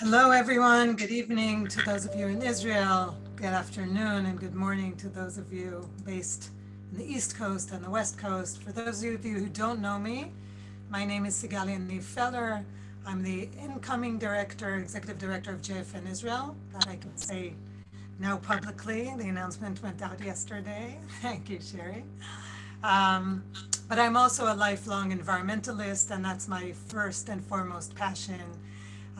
Hello, everyone. Good evening to those of you in Israel. Good afternoon and good morning to those of you based in the East Coast and the West Coast. For those of you who don't know me, my name is Sigal Yaniv Feller. I'm the incoming director, executive director of JFN Israel. That I can say now publicly. The announcement went out yesterday. Thank you, Sherry. Um, but I'm also a lifelong environmentalist, and that's my first and foremost passion,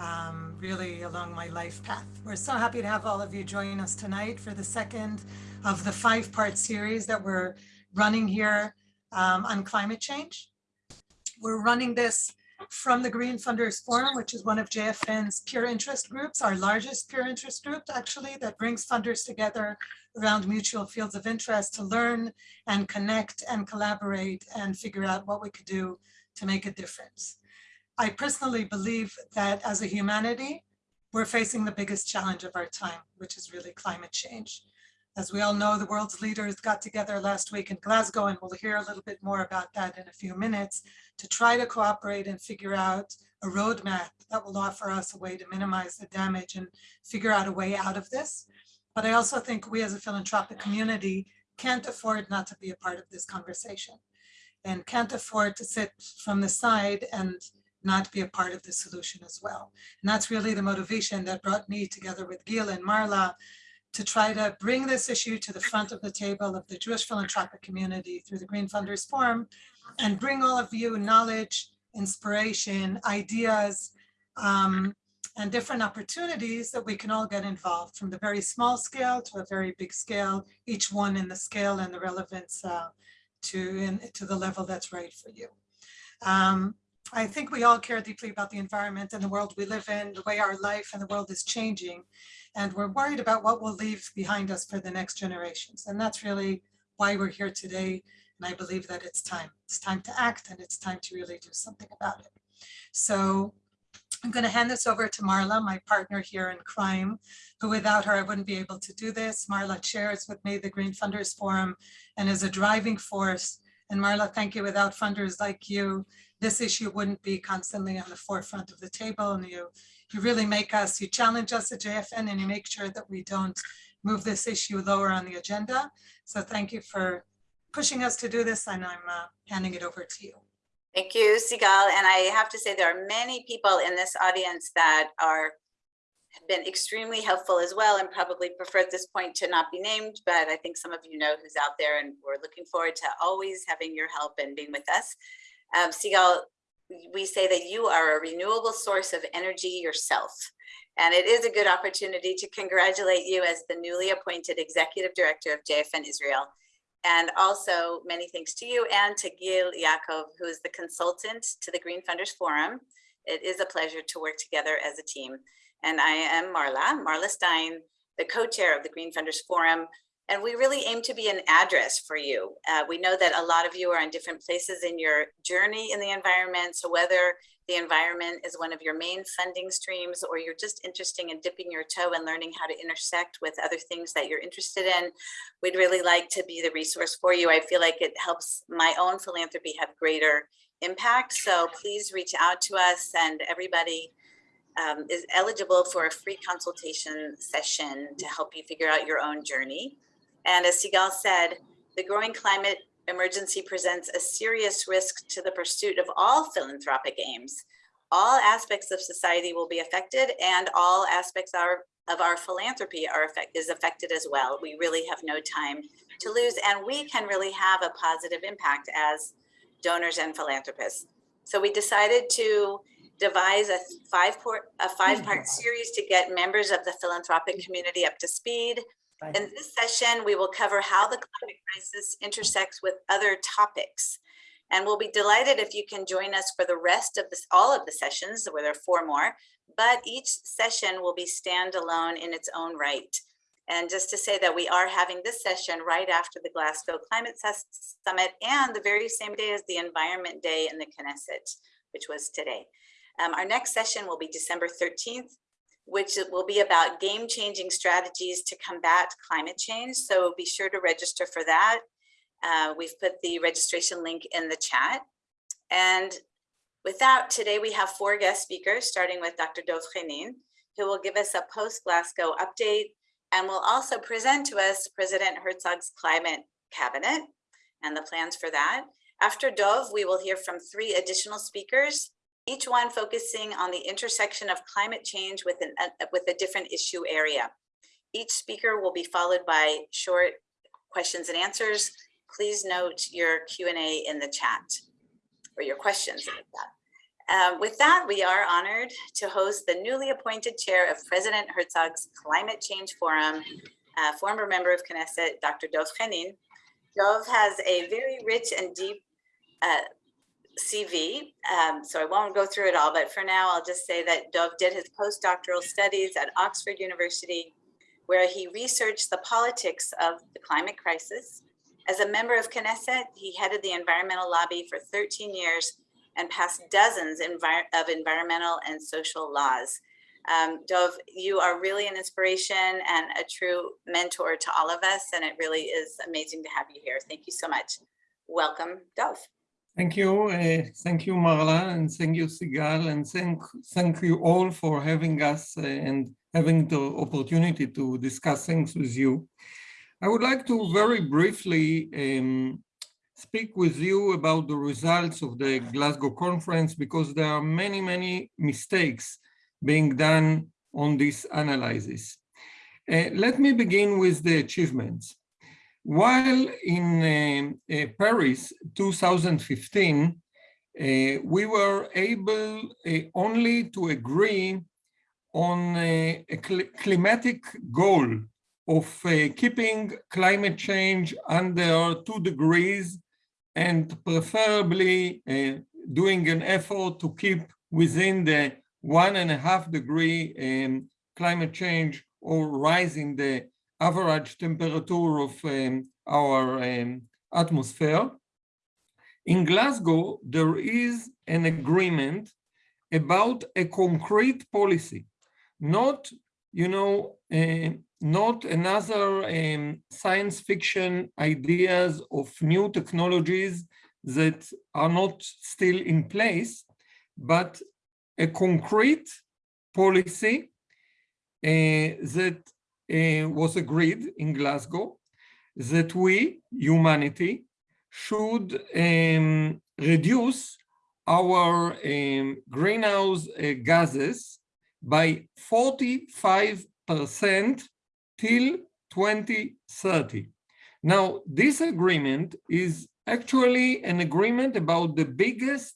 um, really along my life path. We're so happy to have all of you join us tonight for the second of the five-part series that we're running here um, on climate change. We're running this from the Green Funders Forum, which is one of JFN's peer interest groups, our largest peer interest group, actually, that brings funders together around mutual fields of interest to learn and connect and collaborate and figure out what we could do to make a difference. I personally believe that as a humanity, we're facing the biggest challenge of our time, which is really climate change. As we all know, the world's leaders got together last week in Glasgow, and we'll hear a little bit more about that in a few minutes, to try to cooperate and figure out a roadmap that will offer us a way to minimize the damage and figure out a way out of this. But I also think we as a philanthropic community can't afford not to be a part of this conversation and can't afford to sit from the side and not be a part of the solution as well. And that's really the motivation that brought me together with Gil and Marla to try to bring this issue to the front of the table of the Jewish philanthropic community through the Green Funders Forum and bring all of you knowledge, inspiration, ideas, um, and different opportunities that we can all get involved from the very small scale to a very big scale, each one in the scale and the relevance uh, to, in, to the level that's right for you. Um, I think we all care deeply about the environment and the world we live in, the way our life and the world is changing. And we're worried about what we'll leave behind us for the next generations. And that's really why we're here today. And I believe that it's time. It's time to act and it's time to really do something about it. So I'm going to hand this over to Marla, my partner here in crime, who without her, I wouldn't be able to do this. Marla chairs with me the Green Funders Forum and is a driving force. And Marla, thank you. Without funders like you, this issue wouldn't be constantly on the forefront of the table. And you, you really make us, you challenge us at JFN and you make sure that we don't move this issue lower on the agenda. So thank you for pushing us to do this and I'm uh, handing it over to you. Thank you, Sigal. And I have to say there are many people in this audience that are have been extremely helpful as well and probably prefer at this point to not be named, but I think some of you know who's out there and we're looking forward to always having your help and being with us. Um, Sigal, we say that you are a renewable source of energy yourself. And it is a good opportunity to congratulate you as the newly appointed executive director of JFN Israel. And also many thanks to you and to Gil Yaakov, who is the consultant to the Green Funders Forum. It is a pleasure to work together as a team. And I am Marla, Marla Stein, the co-chair of the Green Funders Forum, and we really aim to be an address for you. Uh, we know that a lot of you are in different places in your journey in the environment. So whether the environment is one of your main funding streams or you're just interested in dipping your toe and learning how to intersect with other things that you're interested in, we'd really like to be the resource for you. I feel like it helps my own philanthropy have greater impact. So please reach out to us and everybody um, is eligible for a free consultation session to help you figure out your own journey. And as Sigal said, the growing climate emergency presents a serious risk to the pursuit of all philanthropic aims. All aspects of society will be affected and all aspects are, of our philanthropy are affect, is affected as well. We really have no time to lose and we can really have a positive impact as donors and philanthropists. So we decided to devise a five part, a five part mm-hmm. series to get members of the philanthropic mm-hmm. community up to speed in this session, we will cover how the climate crisis intersects with other topics. And we'll be delighted if you can join us for the rest of this, all of the sessions, where there are four more, but each session will be standalone in its own right. And just to say that we are having this session right after the Glasgow Climate Summit and the very same day as the Environment Day in the Knesset, which was today. Um, our next session will be December 13th which will be about game-changing strategies to combat climate change. So be sure to register for that. Uh, we've put the registration link in the chat. And with that, today we have four guest speakers, starting with Dr. Dov Khenin. who will give us a post-Glasgow update and will also present to us President Herzog's climate cabinet and the plans for that. After Dov, we will hear from three additional speakers, each one focusing on the intersection of climate change with, an, uh, with a different issue area. Each speaker will be followed by short questions and answers. Please note your Q&A in the chat or your questions. Um, with that, we are honored to host the newly appointed chair of President Herzog's Climate Change Forum, uh, former member of Knesset, Dr. Dov Khenin. Dov has a very rich and deep uh, CV, um, so I won't go through it all, but for now, I'll just say that Dov did his postdoctoral studies at Oxford University, where he researched the politics of the climate crisis. As a member of Knesset, he headed the environmental lobby for 13 years and passed dozens of environmental and social laws. Um, Dov, you are really an inspiration and a true mentor to all of us, and it really is amazing to have you here. Thank you so much. Welcome, Dov. Thank you. Uh, thank you, Marla, and thank you, Sigal, and thank, thank you all for having us uh, and having the opportunity to discuss things with you. I would like to very briefly um, speak with you about the results of the Glasgow conference because there are many, many mistakes being done on this analysis. Uh, let me begin with the achievements. While in uh, uh, Paris 2015, uh, we were able uh, only to agree on a, cl climatic goal of keeping climate change under two degrees and preferably doing an effort to keep within the one and a half degree um, climate change or rise in the average temperature of um, our um, atmosphere. In Glasgow, there is an agreement about a concrete policy, not, you know, uh, not another um, science fiction ideas of new technologies that are not still in place, but a concrete policy uh, that uh, was agreed in Glasgow that we, humanity, should um, reduce our um, greenhouse uh, gases by 45% till 2030. Now, this agreement is actually an agreement about the biggest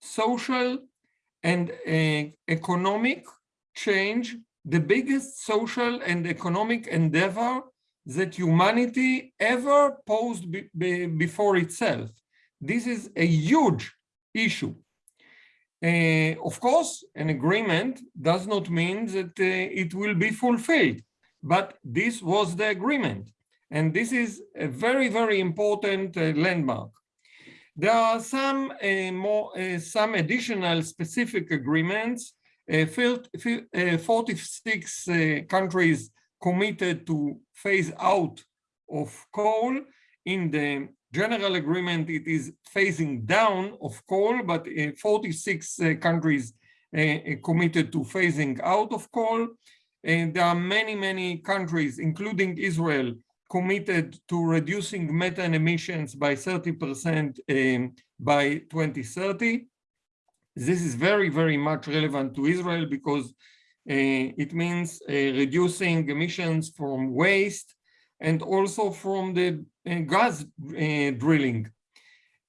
social and uh, economic change the biggest social and economic endeavor that humanity ever posed be be before itself. This is a huge issue. Uh, of course, an agreement does not mean that uh, it will be fulfilled, but this was the agreement. And this is a very, very important uh, landmark. There are some uh, more, uh, some additional specific agreements Uh, uh, 46 uh, countries committed to phase out of coal. In the general agreement, it is phasing down of coal, but uh, 46 countries committed to phasing out of coal. And there are many, many countries, including Israel, committed to reducing methane emissions by 30% um, by 2030. This is very, very much relevant to Israel because uh, it means uh, reducing emissions from waste and also from the uh, gas uh, drilling.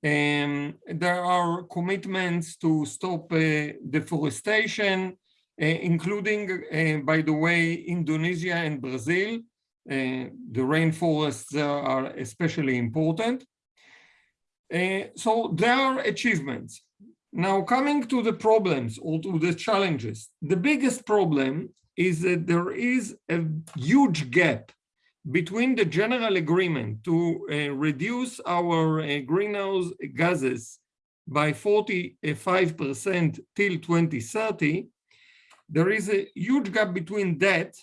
Um, there are commitments to stop uh, deforestation, uh, including, by the way, Indonesia and Brazil. the rainforests are especially important. so there are achievements. Now, coming to the problems or to the challenges, the biggest problem is that there is a huge gap between the general agreement to uh, reduce our uh, greenhouse gases by 45% till 2030, there is a huge gap between that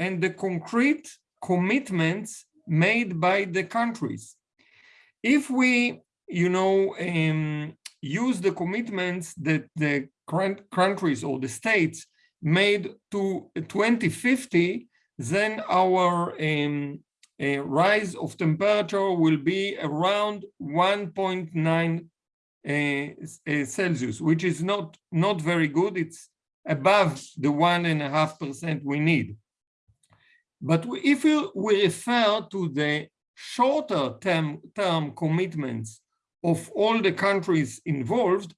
and the concrete commitments made by the countries. If we, you know, um, use the commitments that the countries or the states made to 2050, then our um, uh, rise of temperature will be around 1.9 uh, uh, Celsius, which is not, not very good. It's above the one and a half percent we need. But if we, we refer to the shorter term, term commitments of all the countries involved,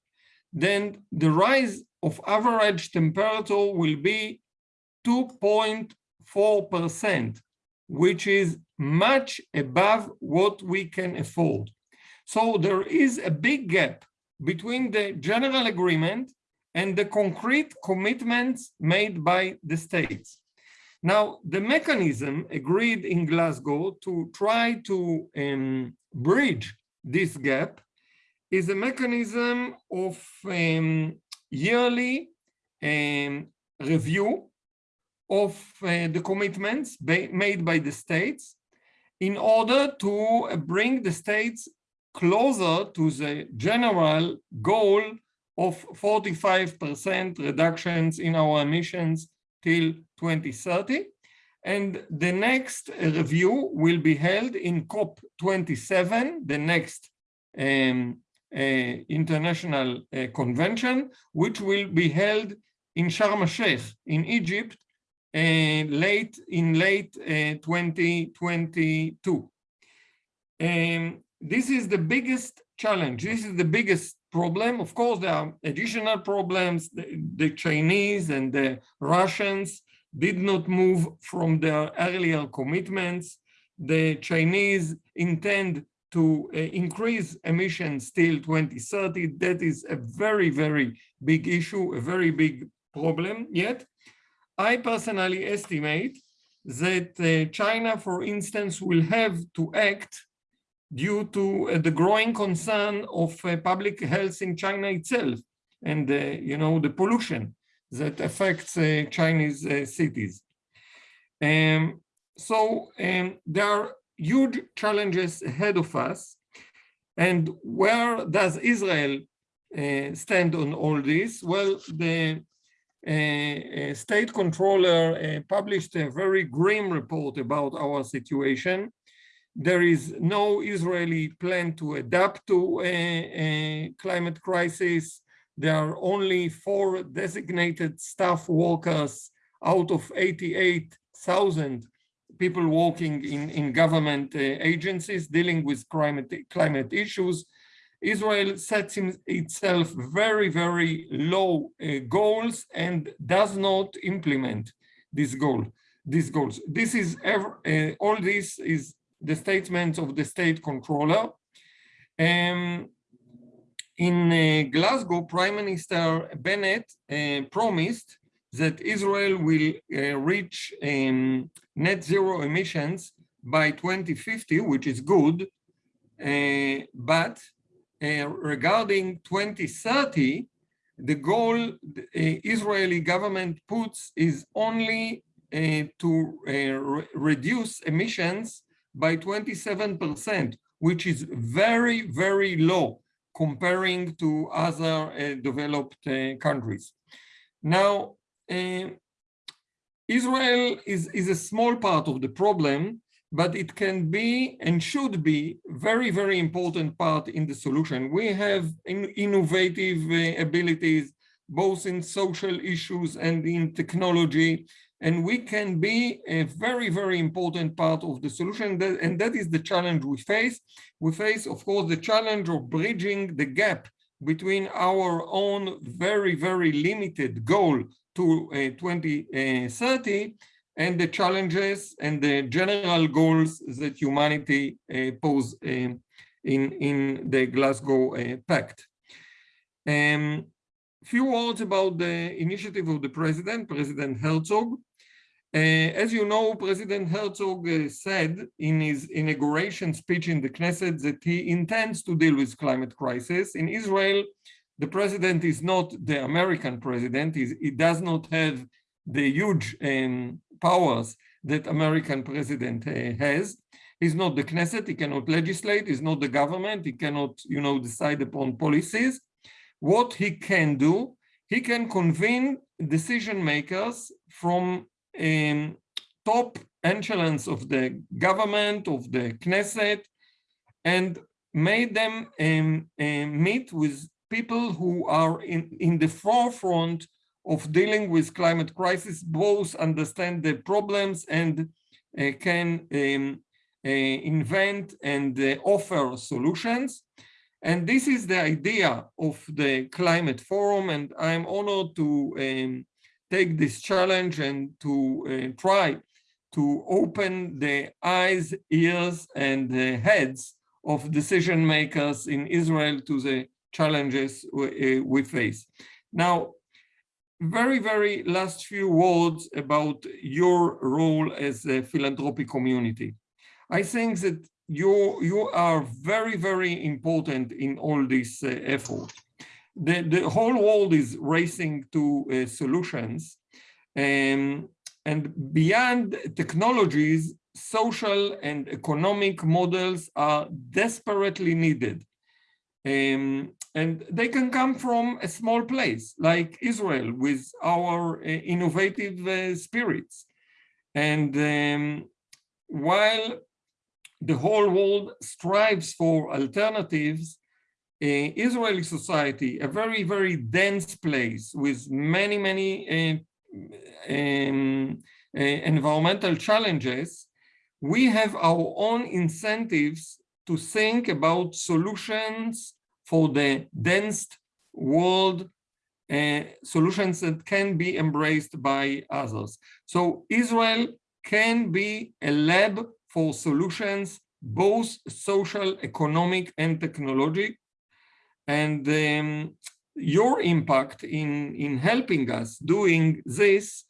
then the rise of average temperature will be 2.4%, which is much above what we can afford. So there is a big gap between the general agreement and the concrete commitments made by the states. Now, the mechanism agreed in Glasgow to try to um, bridge this gap is a mechanism of um, yearly um, review of uh, the commitments made by the states in order to bring the states closer to the general goal of 45% reductions in our emissions till 2030. And the next review will be held in COP27, the next um, uh, international uh, convention, which will be held in Sharm el-Sheikh in Egypt uh, late in late 2022. Um, this is the biggest challenge. This is the biggest problem. Of course, there are additional problems. The, the, Chinese and the Russians did not move from their earlier commitments. The Chinese intend to uh, increase emissions till 2030. That is a very, very big issue, a very big problem. Yet, I personally estimate that uh, China, for instance, will have to act due to uh, the growing concern of uh, public health in China itself and, uh, you know, the pollution that affects uh, Chinese uh, cities. Um, so um, there are huge challenges ahead of us. And where does Israel uh, stand on all this? Well, the uh, state controller uh, published a very grim report about our situation. There is no Israeli plan to adapt to a climate crisis. There are only four designated staff workers out of 88,000 people working in, in government uh, agencies dealing with climate, climate issues. Israel sets itself very, very low uh, goals and does not implement this goal, these goals. This is uh, all this is the statement of the state controller. Um, in uh, Glasgow, Prime Minister Bennett uh, promised that Israel will uh, reach um, net zero emissions by 2050, which is good, uh, but uh, regarding 2030, the goal the Israeli government puts is only uh, to re reduce emissions by 27%, which is very, very low comparing to other developed countries. Now, uh, Israel is, is a small part of the problem, but it can be and should be very, very important part in the solution. We have in innovative uh, abilities, both in social issues and in technology, and we can be a very, very important part of the solution. And that is the challenge we face. We face, of course, the challenge of bridging the gap between our own very, very limited goal to uh, 2030 and the challenges and the general goals that humanity uh, pose uh, in, in the Glasgow Pact. Um, few words about the initiative of the president, President Herzog. Uh, as you know, President Herzog uh, said in his inauguration speech in the Knesset that he intends to deal with climate crisis. In Israel, the president is not the American president. He's, he does not have the huge um, powers that American president uh, has. He's not the Knesset, he cannot legislate, he's not the government, he cannot, you know, decide upon policies. What he can do, he can convene decision makers from um, top echelons of the government, of the Knesset, and made them um, um, meet with people who are in, in the forefront of dealing with climate crisis, both understand the problems and uh, can um, uh, invent and uh, offer solutions. And this is the idea of the climate forum. And I'm honored to um, take this challenge and to uh, try to open the eyes, ears, and the heads of decision makers in Israel to the challenges we, uh, we face. Now, very, very last few words about your role as a philanthropic community. I think that you, you are very, very important in all this uh, effort. The, the whole world is racing to uh, solutions. Um, and beyond technologies, social and economic models are desperately needed. Um, and they can come from a small place like Israel with our uh, innovative uh, spirits. And um, while the whole world strives for alternatives, Israeli society, a very, very dense place with many, many uh, um, uh, environmental challenges, we have our own incentives to think about solutions for the dense world, uh, solutions that can be embraced by others. So Israel can be a lab for solutions, both social, economic, and technologic. And um, your impact in, in helping us doing this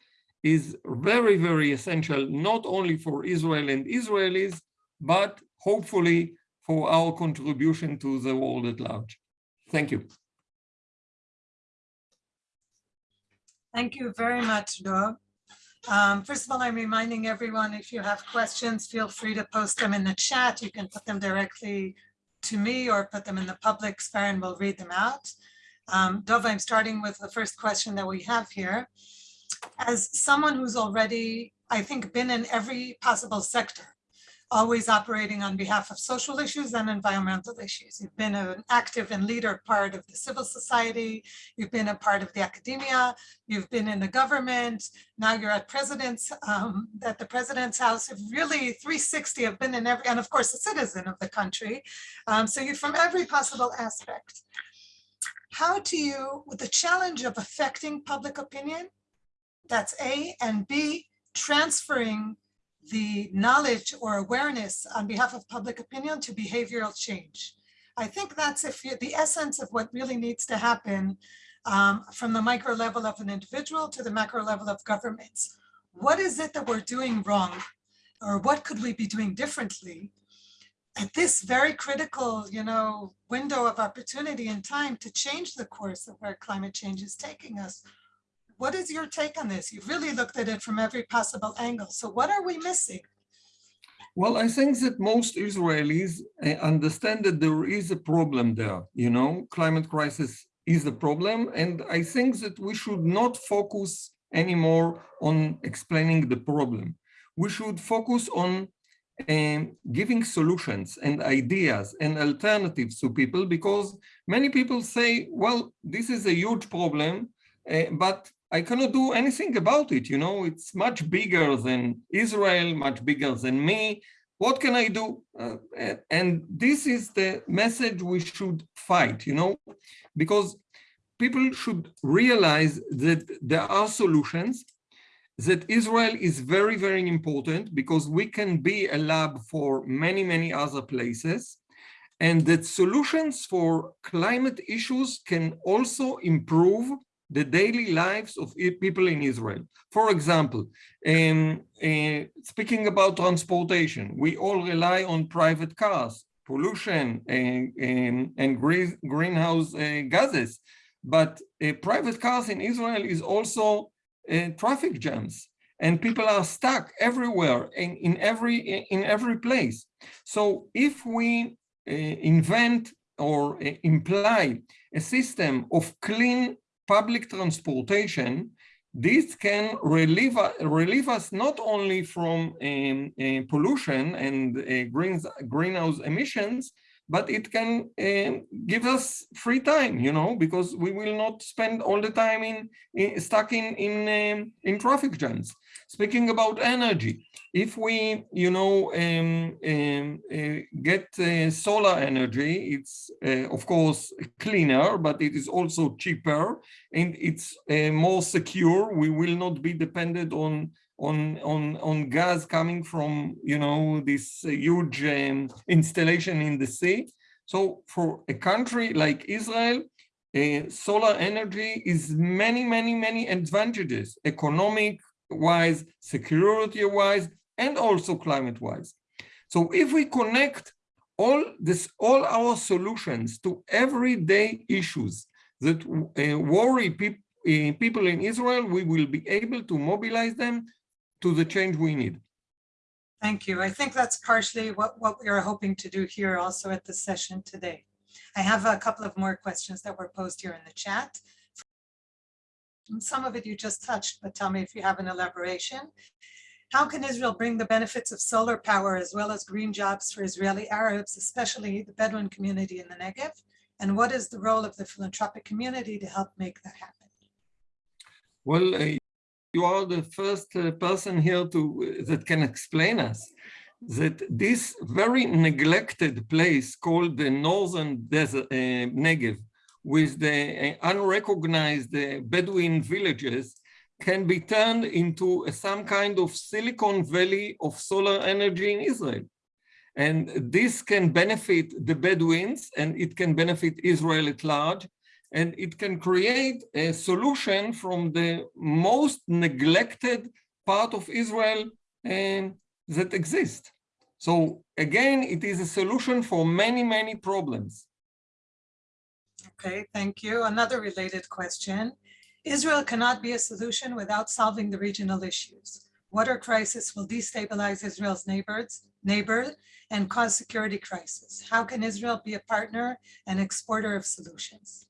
is very, very essential, not only for Israel and Israelis, but hopefully for our contribution to the world at large. Thank you. Thank you very much, Dov. Um, first of all, I'm reminding everyone, if you have questions, feel free to post them in the chat. You can put them directly to me or put them in the public sphere and we'll read them out. Um, Dov, I'm starting with the first question that we have here. As someone who's already, I think, been in every possible sector, always operating on behalf of social issues and environmental issues. You've been an active and leader part of the civil society. You've been a part of the academia. You've been in the government. Now you're at president's, um, at the president's house. You've really 360 have been in every, and of course a citizen of the country. Um, so you're from every possible aspect. How do you, with the challenge of affecting public opinion, that's A, and B, transferring the knowledge or awareness on behalf of public opinion to behavioral change. I think that's you, the essence of what really needs to happen um, from the micro level of an individual to the macro level of governments. What is it that we're doing wrong? Or what could we be doing differently at this very critical, you know, window of opportunity and time to change the course of where climate change is taking us? What is your take on this? You've really looked at it from every possible angle. So what are we missing? Well, I think that most Israelis eh, understand that there is a problem there. You know, climate crisis is a problem. And I think that we should not focus anymore on explaining the problem. We should focus on um, giving solutions and ideas and alternatives to people because many people say, well, this is a huge problem, uh, but I cannot do anything about it. You know, it's much bigger than Israel, much bigger than me. What can I do? Uh, and this is the message we should fight, you know, because people should realize that there are solutions, that Israel is very, very important because we can be a lab for many, many other places, and that solutions for climate issues can also improve the daily lives of people in Israel. For example, um, uh, speaking about transportation, we all rely on private cars, pollution and, and, and green, greenhouse uh, gases. But uh, private cars in Israel is also uh, traffic jams and people are stuck everywhere in, every in every place. So if we uh, invent or uh, imply a system of clean public transportation, this can relieve, relieve us not only from um, uh, pollution and uh, green, greenhouse emissions, but it can um, give us free time, you know, because we will not spend all the time in, in stuck in in um, in traffic jams. Speaking about energy, if we, you know, um, um, uh, get uh, solar energy, it's uh, of course cleaner, but it is also cheaper and it's uh, more secure. We will not be dependent on on on on gas coming from you know this huge um, installation in the sea. So for a country like Israel, uh, solar energy is many many many advantages, economic wise, security wise, and also climate wise. So if we connect all this, all our solutions to everyday issues that uh, worry peop uh, people in Israel, we will be able to mobilize them to the change we need. Thank you. I think that's partially what, what we are hoping to do here also at the session today. I have a couple of more questions that were posed here in the chat. Some of it you just touched, but tell me if you have an elaboration. How can Israel bring the benefits of solar power as well as green jobs for Israeli Arabs, especially the Bedouin community in the Negev? And what is the role of the philanthropic community to help make that happen? Well, uh, you are the first uh, person here to uh, that can explain us that this very neglected place called the Northern Desert, uh, Negev with the uh, unrecognized uh, Bedouin villages can be turned into some kind of Silicon Valley of solar energy in Israel. And this can benefit the Bedouins and it can benefit Israel at large. And it can create a solution from the most neglected part of Israel um, that exists. So again, it is a solution for many, many problems. Okay, thank you. Another related question. Israel cannot be a solution without solving the regional issues. Water crisis will destabilize Israel's neighbors, neighbor and cause security crisis. How can Israel be a partner and exporter of solutions?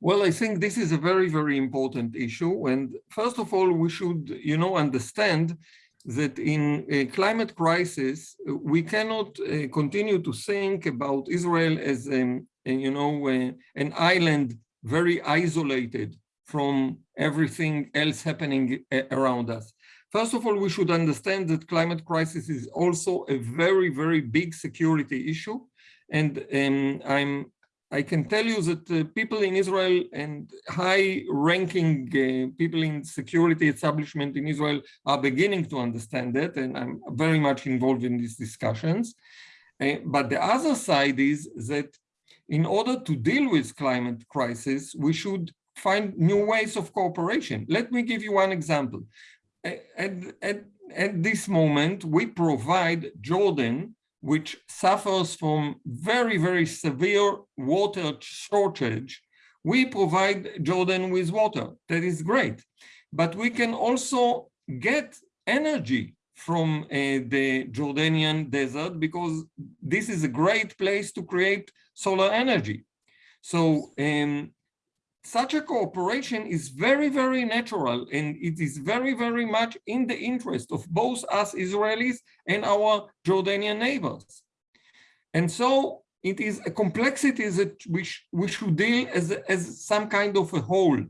Well, I think this is a very, very important issue. And first of all, we should, you know, understand that in a climate crisis, we cannot uh, continue to think about Israel as um, you know, uh, an island very isolated from everything else happening uh, around us. First of all, we should understand that climate crisis is also a very, very big security issue. And um, I'm, I can tell you that uh, people in Israel and high-ranking uh, people in security establishment in Israel are beginning to understand that, and I'm very much involved in these discussions. Uh, but the other side is that in order to deal with climate crisis, we should find new ways of cooperation. Let me give you one example. At, at, at this moment, we provide Jordan, which suffers from very, very severe water shortage. We provide Jordan with water. That is great. But we can also get energy from uh, the Jordanian desert because this is a great place to create solar energy. So um, such a cooperation is very, very natural and it is very, very much in the interest of both us Israelis and our Jordanian neighbors. And so it is a complexity that sh we should deal as, as some kind of a whole,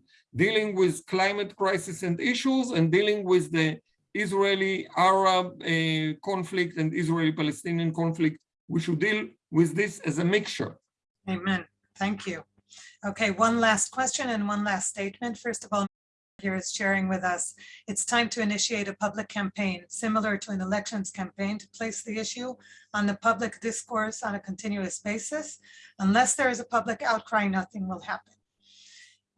dealing with climate crisis and issues and dealing with the Israeli-Arab uh, conflict and Israeli-Palestinian conflict. We should deal with this as a mixture. Amen. Thank you. Okay, one last question and one last statement. First of all, here is sharing with us, it's time to initiate a public campaign similar to an elections campaign to place the issue on the public discourse on a continuous basis. Unless there is a public outcry, nothing will happen.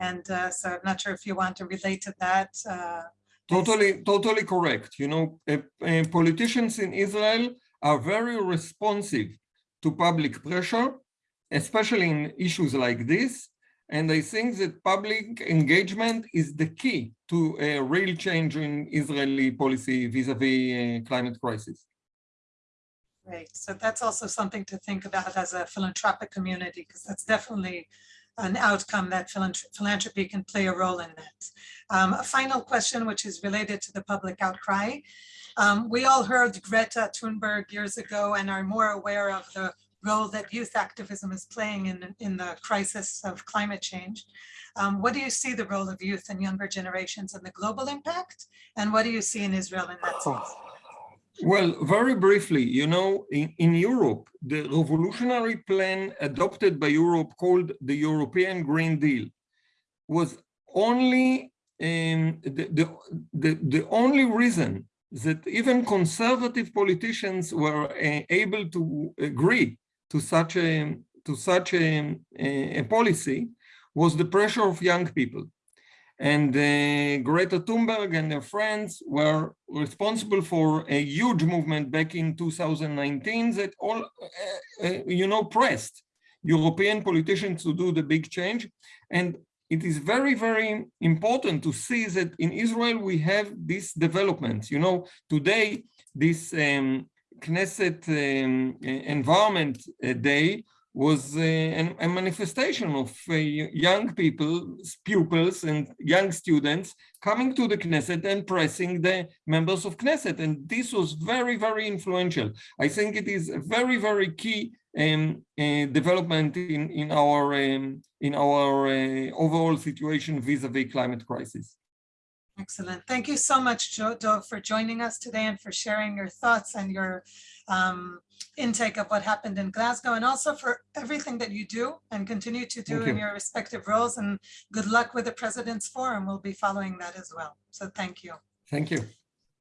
And uh, so I'm not sure if you want to relate to that. Uh, Totally, totally correct. You know, uh, uh, politicians in Israel are very responsive to public pressure, especially in issues like this. And I think that public engagement is the key to a real change in Israeli policy vis-a-vis -vis, uh, climate crisis. Right. So that's also something to think about as a philanthropic community, because that's definitely an outcome that philanthropy can play a role in that. Um, a final question, which is related to the public outcry. Um, we all heard Greta Thunberg years ago and are more aware of the role that youth activism is playing in, in the crisis of climate change. Um, what do you see the role of youth and younger generations and the global impact? And what do you see in Israel in that sense? Well, very briefly, you know, in, in Europe, the revolutionary plan adopted by Europe called the European Green Deal was only um, the, the, the, the only reason that even conservative politicians were uh, able to agree to such a to such a, a, a policy was the pressure of young people. And uh, Greta Thunberg and her friends were responsible for a huge movement back in 2019 that all, uh, uh, you know, pressed European politicians to do the big change. And it is very, very important to see that in Israel we have these developments. You know, today, this um, Knesset um, Environment Day was uh, an, a manifestation of uh, young people, pupils and young students coming to the Knesset and pressing the members of Knesset. And this was very, very influential. I think it is a very, very key um, uh, development in, in our, um, in our uh, overall situation vis-a-vis -vis climate crisis. Excellent. Thank you so much, Joe, for joining us today and for sharing your thoughts and your um, intake of what happened in Glasgow and also for everything that you do and continue to do Thank in you. your respective roles. And good luck with the President's Forum. We'll be following that as well. So thank you. Thank you.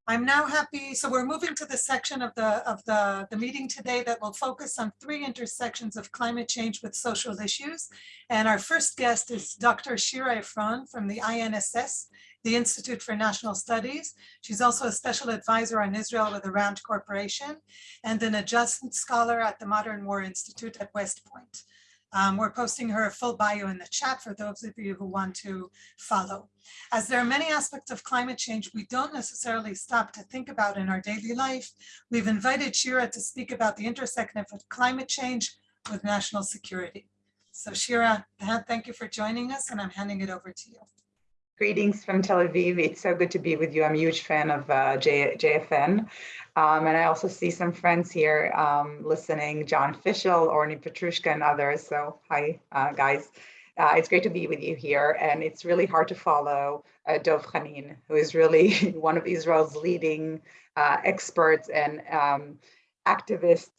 I'm now happy, so we're moving to the section of the, of the, the meeting today that will focus on three intersections of climate change with social issues. And our first guest is Dr. Shira Efron from the INSS, the Institute for National Studies. She's also a special advisor on Israel with the Rand Corporation and an adjustment scholar at the Modern War Institute at West Point. Um, we're posting her full bio in the chat for those of you who want to follow. As there are many aspects of climate change we don't necessarily stop to think about in our daily life, we've invited Shira to speak about the intersection of climate change with national security. So Shira, thank you for joining us and I'm handing it over to you. Greetings from Tel Aviv. It's so good to be with you. I'm a huge fan of uh, J JFN. Um, and I also see some friends here um, listening, John Fishel, Orni Petruschka, and others. So hi, uh, guys. Uh, it's great to be with you here. And it's really hard to follow uh, Dov Khenin, who is really one of Israel's leading uh, experts and um, activists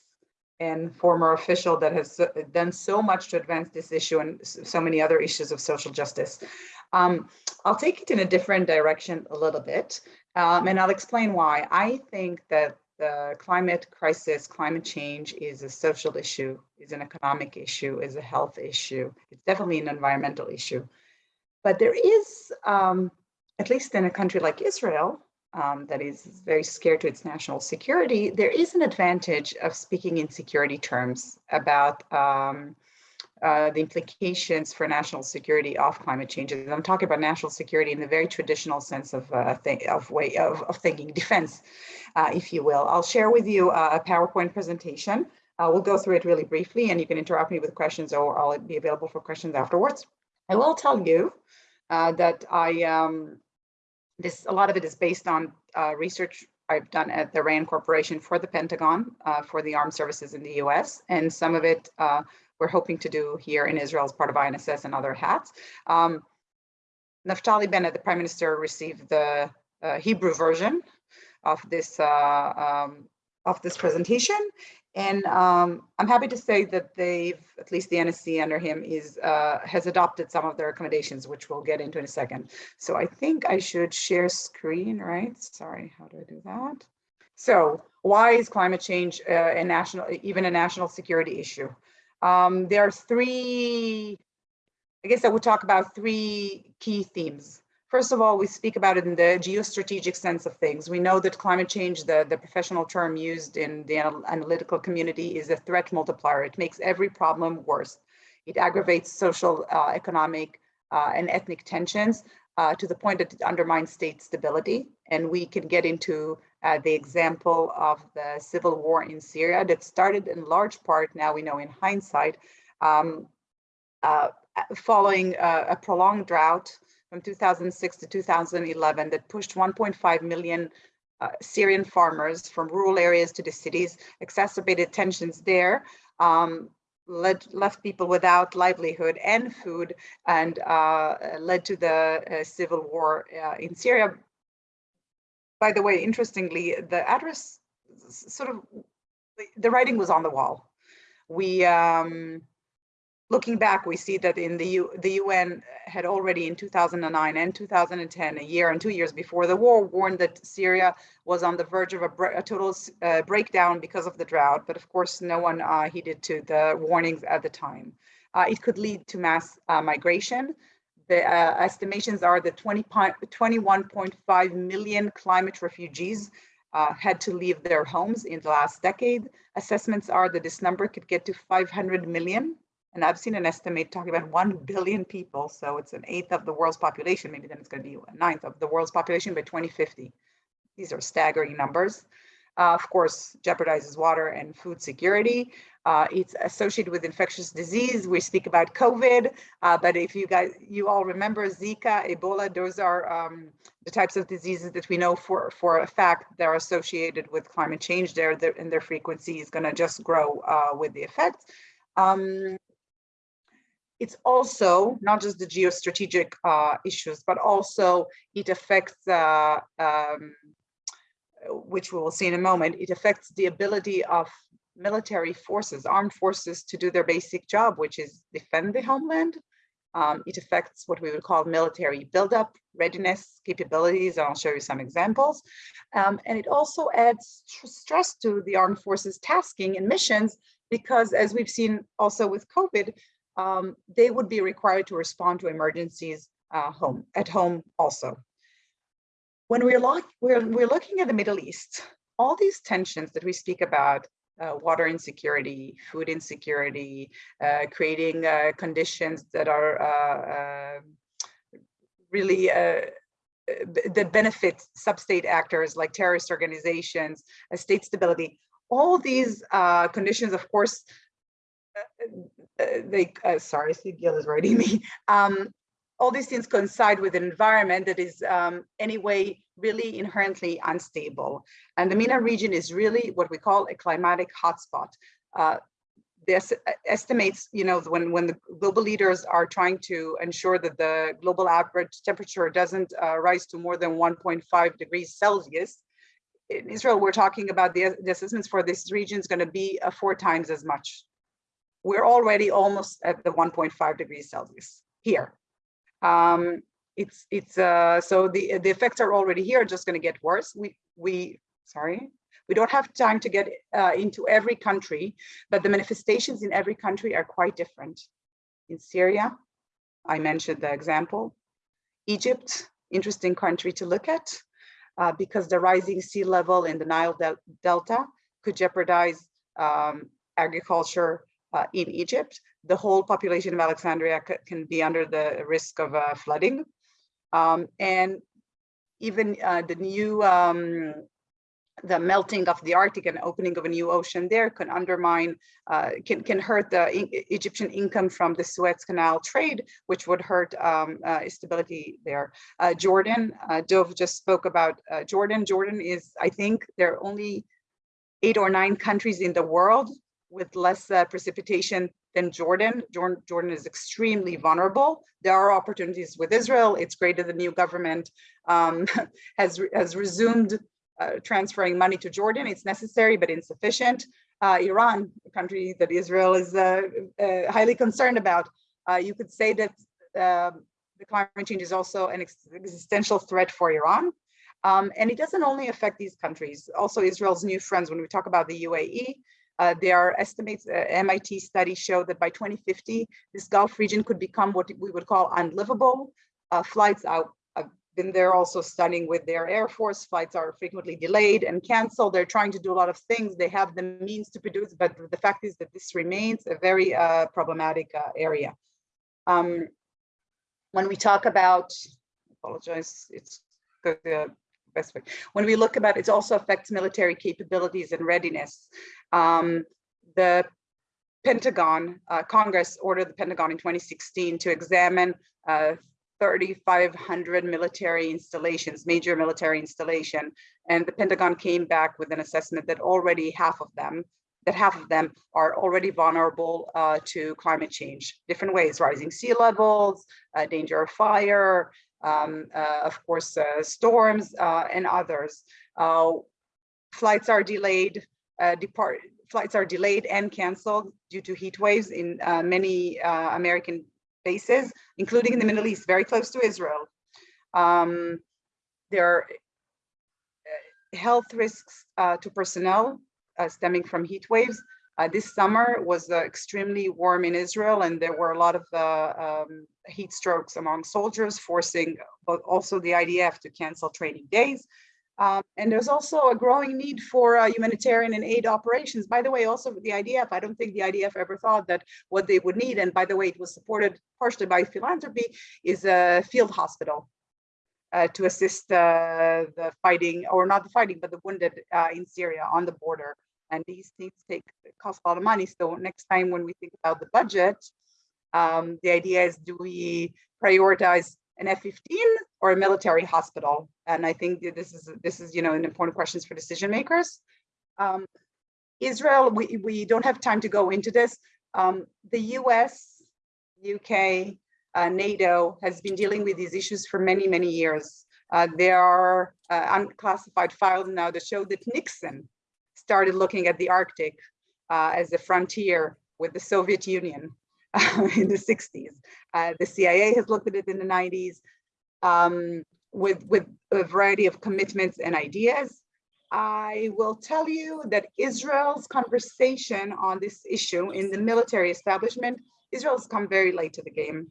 and former official that has done so much to advance this issue and so many other issues of social justice. Um, I'll take it in a different direction a little bit, um, and I'll explain why. I think that the climate crisis, climate change is a social issue, is an economic issue, is a health issue. It's definitely an environmental issue. But there is, um, at least in a country like Israel, um, that is very scared to its national security, there is an advantage of speaking in security terms about um, uh, the implications for national security of climate change. And I'm talking about national security in the very traditional sense of uh, of way of, of thinking, defense, uh, if you will. I'll share with you a PowerPoint presentation. Uh, we'll go through it really briefly, and you can interrupt me with questions, or I'll be available for questions afterwards. I will tell you uh, that I um, this a lot of it is based on uh, research I've done at the RAND Corporation for the Pentagon, for the armed services in the U.S., and some of it we're hoping to do here in Israel as part of INSS and other hats. Um, Naftali Bennett, the prime minister, received the uh, Hebrew version of this uh, um, of this presentation. And um, I'm happy to say that they've, at least the NSC under him is uh, has adopted some of their recommendations, which we'll get into in a second. So I think I should share screen, right? Sorry, how do I do that? So why is climate change uh, a national, even a national security issue? Um, there are three, I guess I would talk about three key themes. First of all, we speak about it in the geostrategic sense of things. We know that climate change, the, the professional term used in the analytical community is a threat multiplier. It makes every problem worse. It aggravates social, uh, economic, uh, and ethnic tensions uh, to the point that it undermines state stability. And we can get into uh, the example of the civil war in Syria that started in large part, now we know in hindsight, um, uh, following uh, a prolonged drought from 2006 to 2011 that pushed 1.5 million uh, Syrian farmers from rural areas to the cities, exacerbated tensions there, um, led, left people without livelihood and food, and uh, led to the uh, civil war uh, in Syria. By the way, interestingly, the address sort of, the writing was on the wall. We, um, looking back, we see that in the, U, the UN had already in 2009 and 2010, a year and two years before the war, warned that Syria was on the verge of a, a total uh, breakdown because of the drought. But of course, no one uh, heeded to the warnings at the time. Uh, it could lead to mass uh, migration. The uh, estimations are that 20, pi- 21.5 million climate refugees uh, had to leave their homes in the last decade. Assessments are that this number could get to 500 million. And I've seen an estimate talking about 1 billion people. So it's an eighth of the world's population. Maybe then it's going to be a ninth of the world's population by 2050. These are staggering numbers. Uh, of course, jeopardizes water and food security. Uh, it's associated with infectious disease. We speak about COVID, uh, but if you guys, you all remember Zika, Ebola, those are um, the types of diseases that we know for, for a fact they're associated with climate change there, and their frequency is going to just grow uh, with the effect. Um, it's also not just the geostrategic uh, issues, but also it affects, uh, um, which we will see in a moment, it affects the ability of military forces, armed forces to do their basic job, which is defend the homeland. Um, it affects what we would call military buildup, readiness, capabilities, and I'll show you some examples. Um, and it also adds tr- stress to the armed forces tasking and missions, because as we've seen also with COVID, um, they would be required to respond to emergencies uh, home at home also. When we're, we're, we're looking at the Middle East, all these tensions that we speak about, uh, water insecurity, food insecurity, uh, creating uh, conditions that are uh, uh, really uh, that benefit sub-state actors like terrorist organizations, uh, state stability. All these conditions, of course, they, sorry, Sigal is writing me. Um, all these things coincide with an environment that is um, anyway really inherently unstable. And the MENA region is really what we call a climatic hotspot. Uh, this estimates, you know, when, when the global leaders are trying to ensure that the global average temperature doesn't uh, rise to more than 1.5 degrees Celsius, in Israel, we're talking about the, the assessments for this region is going to be uh, four times as much. We're already almost at the 1.5 degrees Celsius here. Um, it's it's uh, so the the effects are already here, just going to get worse. We we sorry, we don't have time to get uh, into every country, but the manifestations in every country are quite different. In Syria, I mentioned the example. Egypt, interesting country to look at uh, because the rising sea level in the Nile del Delta could jeopardize um, agriculture uh, in Egypt. The whole population of Alexandria can be under the risk of uh, flooding. Um, and even uh, the new, um, the melting of the Arctic and opening of a new ocean there can undermine, uh, can, can hurt the Egyptian income from the Suez Canal trade, which would hurt um, uh, stability there. Uh, Jordan, uh, Dov just spoke about Jordan. Jordan is, I think, there are only eight or nine countries in the world with less uh, precipitation than Jordan. Jordan. Jordan is extremely vulnerable. There are opportunities with Israel. It's great that the new government um, has, has resumed uh, transferring money to Jordan. It's necessary, but insufficient. Uh, Iran, a country that Israel is uh, uh, highly concerned about. Uh, you could say that um, the climate change is also an ex- existential threat for Iran. Um, and it doesn't only affect these countries, also Israel's new friends. When we talk about the UAE, uh, there are estimates, uh, MIT studies show that by 2050, this Gulf region could become what we would call unlivable. Uh, flights out, I've been there also studying with their Air Force. Flights are frequently delayed and canceled. They're trying to do a lot of things. They have the means to produce, but the fact is that this remains a very uh, problematic uh, area. Um, when we talk about, apologize, it's the When we look about it also affects military capabilities and readiness. Um, the Pentagon, uh, Congress ordered the Pentagon in 2016 to examine uh, 3,500 military installations, major military installation. And the Pentagon came back with an assessment that already half of them, that half of them are already vulnerable uh, to climate change, different ways, rising sea levels, uh, danger of fire, um, uh, of course, uh, storms uh, and others. Flights are delayed, depart flights are delayed and canceled due to heat waves in many American bases, including in the Middle East, very close to Israel. Um, there are health risks uh, to personnel uh, stemming from heat waves. Uh, this summer was extremely warm in Israel, and there were a lot of um, heat strokes among soldiers, forcing but also the IDF to cancel training days. Um, and there's also a growing need for uh, humanitarian and aid operations. By the way, also the IDF, I don't think the IDF ever thought that what they would need, and by the way, it was supported partially by philanthropy, is a field hospital uh, to assist uh, the fighting, or not the fighting, but the wounded uh, in Syria on the border. And these things take cost a lot of money. So next time when we think about the budget, um, the idea is do we prioritize an F-15 or a military hospital? And I think this is this is you know an important questions for decision makers. Um, Israel, we we don't have time to go into this. Um, the U.S., UK, uh, NATO has been dealing with these issues for many many years. Uh, there are uh, unclassified files now that show that Nixon started looking at the Arctic uh, as a frontier with the Soviet Union uh, in the 60s. Uh, the CIA has looked at it in the 90s um, with, with a variety of commitments and ideas. I will tell you that Israel's conversation on this issue in the military establishment, Israel's come very late to the game.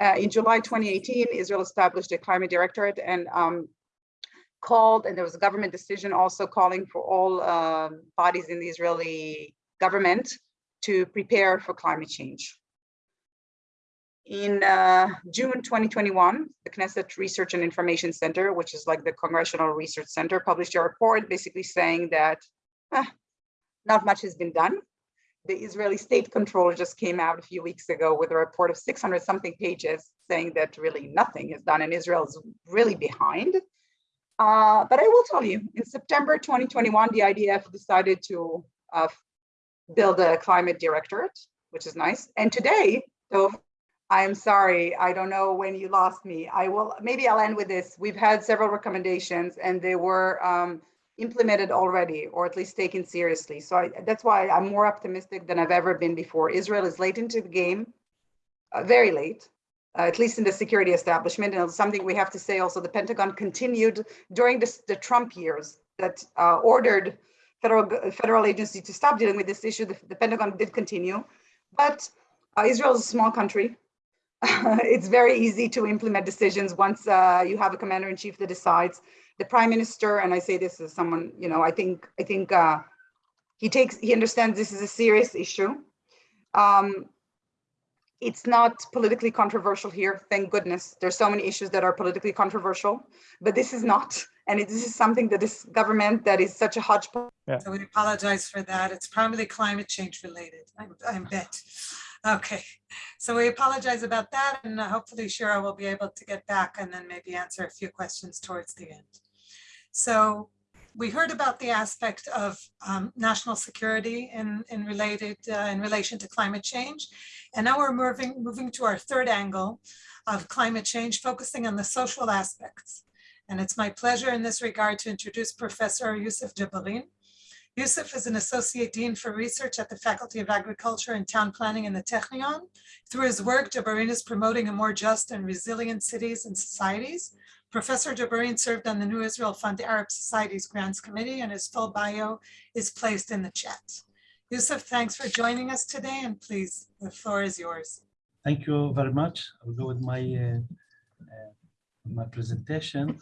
Uh, in July 2018, Israel established a climate directorate and um, called, and there was a government decision also calling for all um, bodies in the Israeli government to prepare for climate change. In uh, June 2021, the Knesset Research and Information Center, which is like the Congressional Research Center, published a report basically saying that eh, not much has been done. The Israeli state controller just came out a few weeks ago with a report of 600 something pages saying that really nothing is done and Israel is really behind. Uh, but I will tell you, in September 2021, the IDF decided to uh, build a climate directorate, which is nice. And today, so I'm sorry, I don't know when you lost me. I will, maybe I'll end with this. We've had several recommendations and they were um, implemented already, or at least taken seriously. So I, that's why I'm more optimistic than I've ever been before. Israel is late into the game, uh, very late, uh, at least in the security establishment. And something we have to say also, the Pentagon continued during this, the Trump years that uh, ordered federal federal agency to stop dealing with this issue. The, the Pentagon did continue, but uh, Israel is a small country. it's very easy to implement decisions once uh, you have a commander in chief that decides. The prime minister, and I say this as someone, you know, I think I think uh, he takes he understands this is a serious issue. Um, it's not politically controversial here, thank goodness. There's so many issues that are politically controversial, but this is not. And it, this is something that this government that is such a hodgepodge. So we apologize for that. It's probably climate change related, I, I bet. Okay, so we apologize about that and uh, hopefully Shira will be able to get back and then maybe answer a few questions towards the end. So we heard about the aspect of um, national security in, in related uh, in relation to climate change. And now we're moving, moving to our third angle of climate change, focusing on the social aspects. And it's my pleasure in this regard to introduce Professor Yusuf Jabarin. Yusuf is an Associate Dean for Research at the Faculty of Architecture and Town Planning in the Technion. Through his work, Jabarin is promoting a more just and resilient cities and societies. Professor Jabarin served on the New Israel Fund Arab Societies Grants Committee and his full bio is placed in the chat. Yusuf, thanks for joining us today and please, the floor is yours. Thank you very much. I'll go with my uh, uh, my presentation.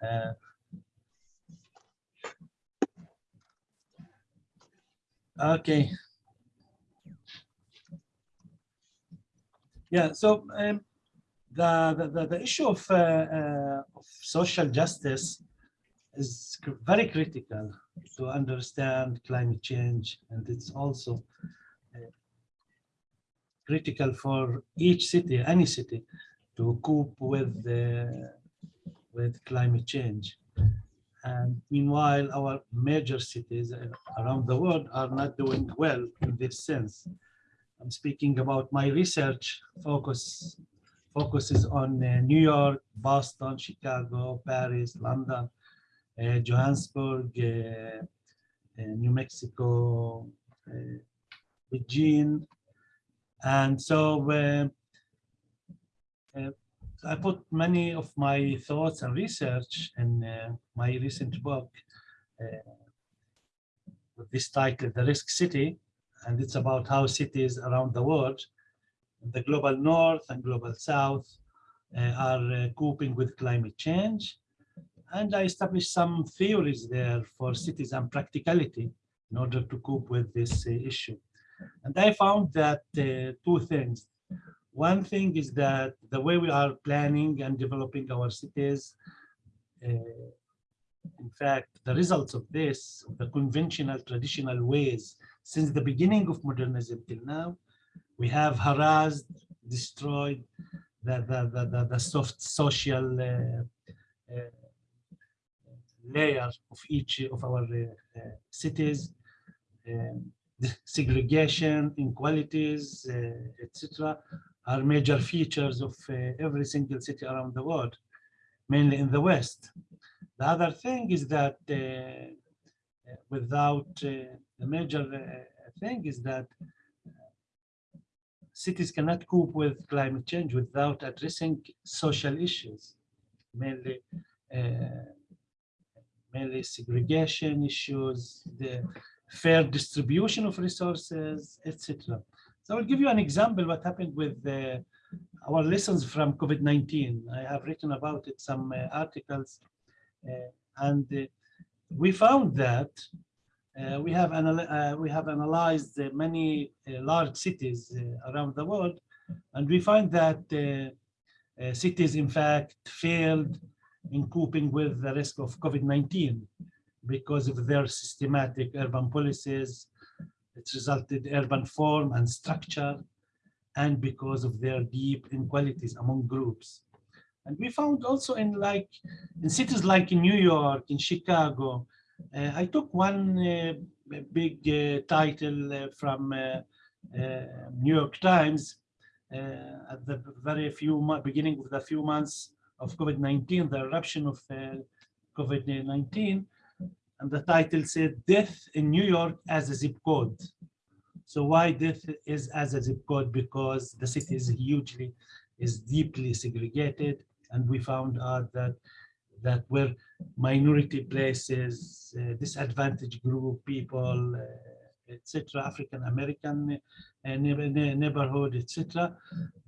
Uh, okay. Yeah, so um, the, the, the issue of, uh, uh, of social justice is very critical to understand climate change and it's also uh, critical for each city, any city, to cope with with climate change. And meanwhile, our major cities uh, around the world are not doing well in this sense. I'm speaking about my research focus focuses on uh, New York, Boston, Chicago, Paris, London, uh, Johannesburg, uh, uh, New Mexico, uh, Beijing. And so I put many of my thoughts and research in uh, my recent book uh, with this title, The Risk City, and it's about how cities around the world, the global north and global south, uh, are uh, coping with climate change. And I established some theories there for cities and practicality in order to cope with this uh, issue. And I found that uh, two things. One thing is that the way we are planning and developing our cities, uh, in fact, the results of this, the conventional traditional ways since the beginning of modernism till now, we have harassed, destroyed the, the, the, the, the soft social uh, uh, layer of each of our cities, segregation, inequalities, etc., are major features of uh, every single city around the world, mainly in the West. The other thing is that uh, without uh, the major uh, thing is that cities cannot cope with climate change without addressing social issues, mainly uh, mainly segregation issues, the fair distribution of resources, etc. So I'll give you an example what happened with uh, our lessons from COVID-19. I have written about it some uh, articles uh, and uh, we found that uh, we have we have analyzed many large cities around the world, and we find that cities, in fact, failed in coping with the risk of COVID-19 because of their systematic urban policies. It resulted urban form and structure, and because of their deep inequalities among groups. And we found also in like in cities like in New York, in Chicago, uh, I took one uh, big uh, title uh, from uh, uh, New York Times at the very few beginning of the few months of COVID-19, the eruption of COVID-19, and the title said "Death in New York as a zip code." So why death is as a zip code? Because the city is hugely, is deeply segregated, and we found out that that were minority places, uh, disadvantaged group people, uh, etc., African American uh, neighborhood, etc.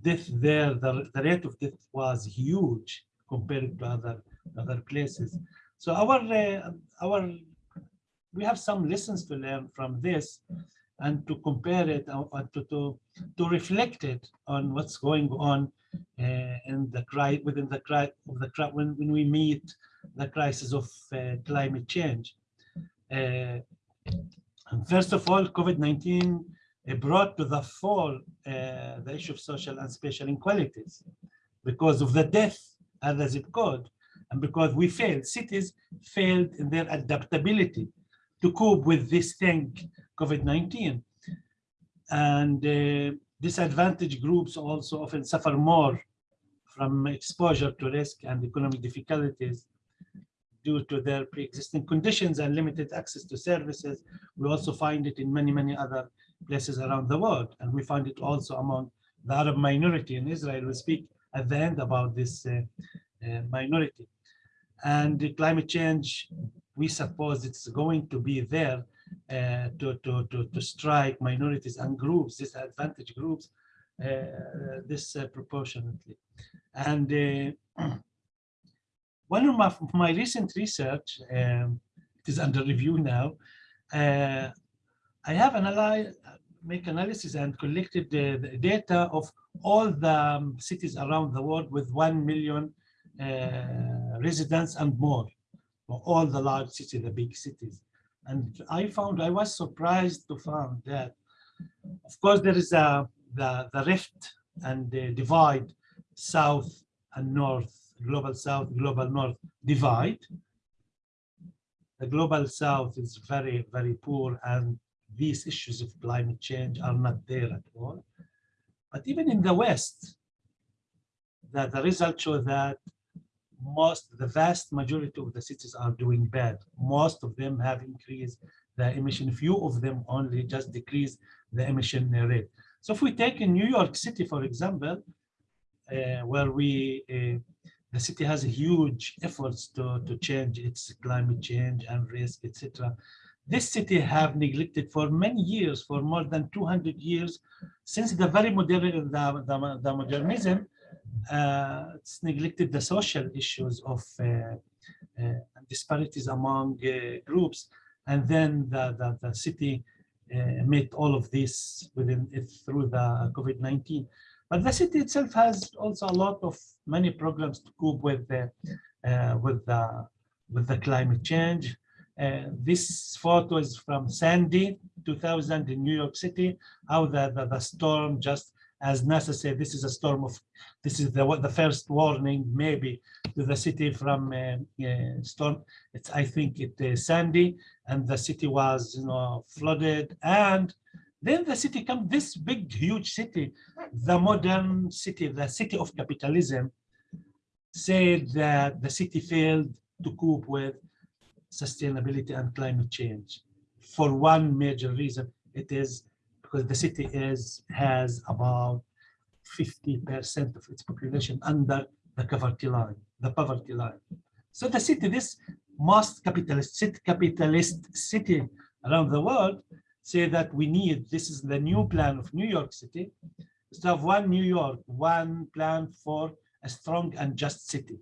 Death there, the, the rate of death was huge compared to other other places. So our uh, our we have some lessons to learn from this and to compare it uh, to, to to reflect it on what's going on uh, and the cry within the cry of the cry when when we meet the crisis of uh, climate change. Uh, first of all, COVID-19 brought to the fore the issue of social and spatial inequalities because of the death as a zip code and because we failed, cities failed in their adaptability to cope with this thing, COVID-19. And uh, disadvantaged groups also often suffer more from exposure to risk and economic difficulties due to their pre-existing conditions and limited access to services. We also find it in many, many other places around the world. And we find it also among the Arab minority in Israel. We speak at the end about this uh, uh, minority. And the climate change, we suppose it's going to be there uh, to, to, to, to strike minorities and groups, disadvantaged groups, uh, disproportionately. And uh, one of my, my recent research, um, it is under review now, uh, I have analyzed, make analysis and collected the, the, data of all the um, cities around the world with 1 million uh, Uh, residents and more, for all the large cities, the big cities. And I found, I was surprised to find that, of course, there is a the, the rift and the divide, south and north, global south, global north divide. The global south is very, very poor and these issues of climate change are not there at all. But even in the West, the, the results show that most, the vast majority of the cities are doing bad. Most of them have increased the emission. Few of them only just decrease the emission rate. So if we take in New York City, for example, uh, where we, uh, the city has huge efforts to, to change its climate change and risk, etc. This city have neglected for many years, for more than 200 years, since the very modern, the, the, the modernism, it's neglected the social issues of uh, uh, disparities among uh, groups. And then the, the, the city uh, made all of this within it through the COVID-19. But the city itself has also a lot of many programs to cope with the, uh, with the, with the climate change. Uh, this photo is from Sandy, 2000 in New York City, how the, the, the storm just as necessary. This is a storm of, this is the the first warning maybe to the city from uh, uh, storm. It's I think it uh, Sandy, and the city was you know flooded, and then the city come this big huge city, the modern city, the city of capitalism, said that the city failed to cope with sustainability and climate change for one major reason. It is because the city is has about 50% of its population under the poverty line, the poverty line. So the city, this most capitalist city, capitalist city around the world, say that we need, this is the new plan of New York City, to have one New York, one plan for a strong and just city.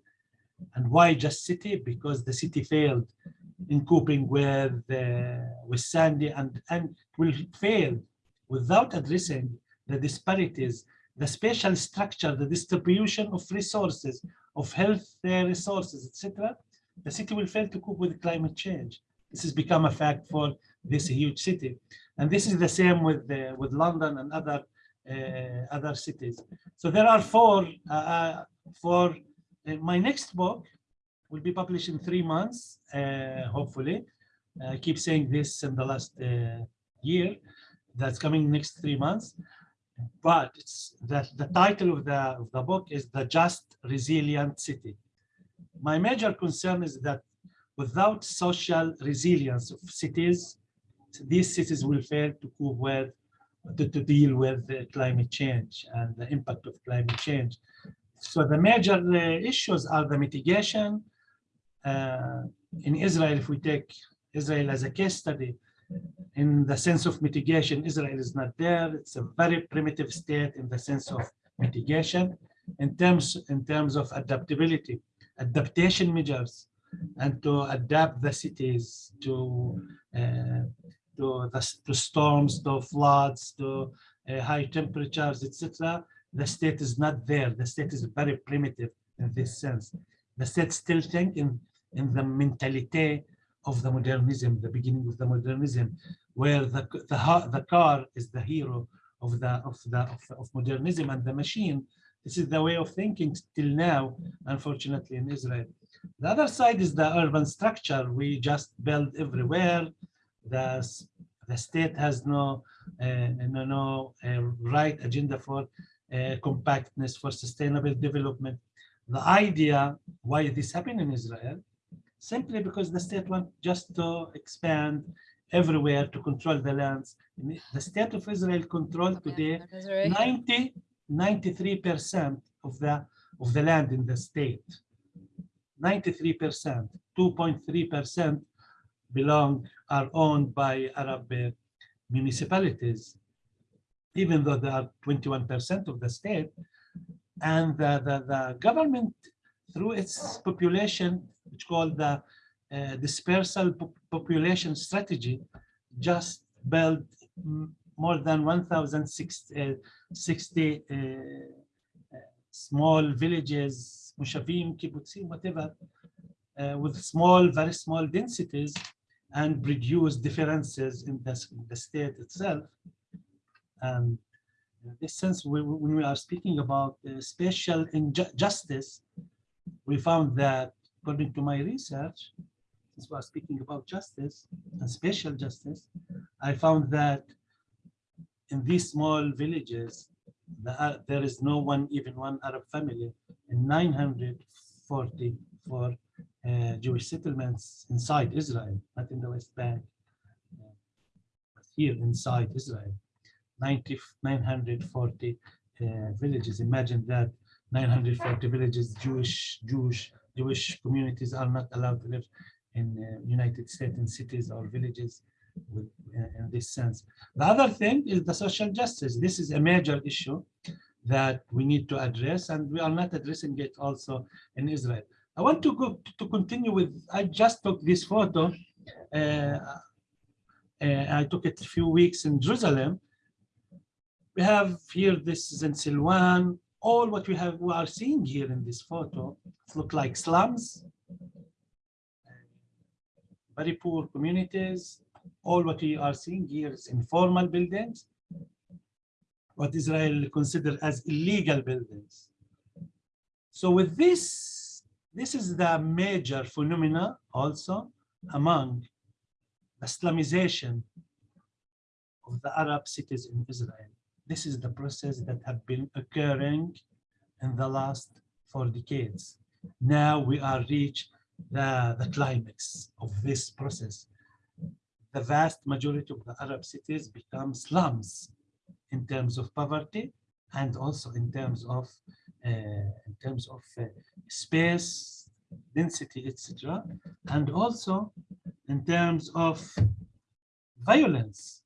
And why just city? Because the city failed in coping with uh, with Sandy and and will fail without addressing the disparities, the spatial structure, the distribution of resources, of health uh, resources, etc., the city will fail to cope with climate change. This has become a fact for this huge city. And this is the same with, uh, with London and other, uh, other cities. So there are four, uh, uh, for uh, my next book will be published in three months, hopefully. I keep saying this in the last year that's coming next three months. But it's that the title of the, of the book is The Just Resilient City. My major concern is that without social resilience of cities, these cities will fail to cope with, to, to deal with climate change and the impact of climate change. So the major uh, issues are the mitigation. Uh, in Israel, if we take Israel as a case study, in the sense of mitigation, Israel is not there. It's a very primitive state in the sense of mitigation. In terms, in terms of adaptability, adaptation measures, and to adapt the cities to uh, to, the, to storms, to floods, to uh, high temperatures, etc. The state is not there. The state is very primitive in this sense. The state still think in, in the mentality of the modernism, the beginning of the modernism, where the, the, the car is the hero of the, of, the, of, of modernism and the machine. This is the way of thinking till now, unfortunately, in Israel. The other side is the urban structure. We just build everywhere. The, the state has no, uh, no, no uh, right agenda for uh, compactness, for sustainable development. The idea why this happened in Israel simply because the state wants just to expand everywhere to control the lands. The state of Israel control today 90, 93% of the of the land in the state. 93%, 2.3% belong are owned by Arab uh, municipalities, even though they are 21% of the state. And the, the, the government, through its population which called the uh, dispersal population strategy, just built more than 1,060 uh, uh, small villages, moshavim, kibbutzim, whatever, uh, with small, very small densities and reduce differences in the, the state itself. And In this sense, we- when we are speaking about uh, spatial injustice, we found that according to my research, since we are speaking about justice and spatial justice, I found that in these small villages, the, Ar- there is no one, even one Arab family in 944 uh, Jewish settlements inside Israel, not in the West Bank, uh, but here inside Israel. 90, 940 uh, villages. Imagine that 940 villages, Jewish, Jewish, Jewish communities are not allowed to live in uh, United States in cities or villages with, uh, in this sense. The other thing is the social justice. This is a major issue that we need to address and we are not addressing it also in Israel. I want to go to continue with, I just took this photo. Uh, uh, I took it a few weeks in Jerusalem. We have here, this is in Silwan. All what we have, we are seeing here in this photo, look like slums. Very poor communities. All what we are seeing here is informal buildings. What Israel consider as illegal buildings. So with this, this is the major phenomena also among the slumization of the Arab cities in Israel. This is the process that have been occurring in the last four decades. Now we are reach the, the climax of this process. The vast majority of the Arab cities become slums in terms of poverty and also in terms of uh, in terms of uh, space, density, etc. And also in terms of violence.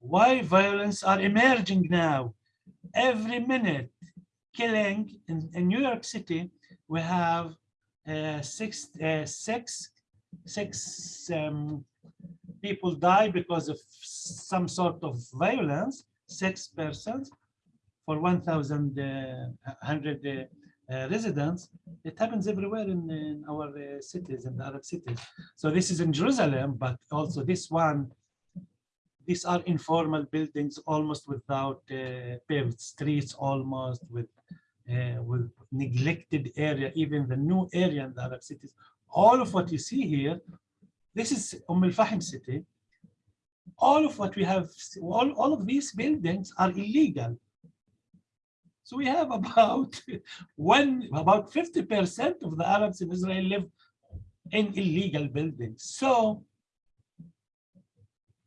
Why violence are emerging now? Every minute, killing in, in New York City, we have uh, six, uh, six, six um, people die because of some sort of violence, six persons for 1,000 uh, uh, uh, residents. It happens everywhere in, in our uh, cities, and Arab cities. So this is in Jerusalem, but also this one, these are informal buildings almost without uh, paved streets, almost with uh, with neglected area, even the new area in the Arab cities. All of what you see here, this is Umm al-Fahim city. All of what we have, all, all of these buildings are illegal. So we have about one, about 50% of the Arabs in Israel live in illegal buildings. So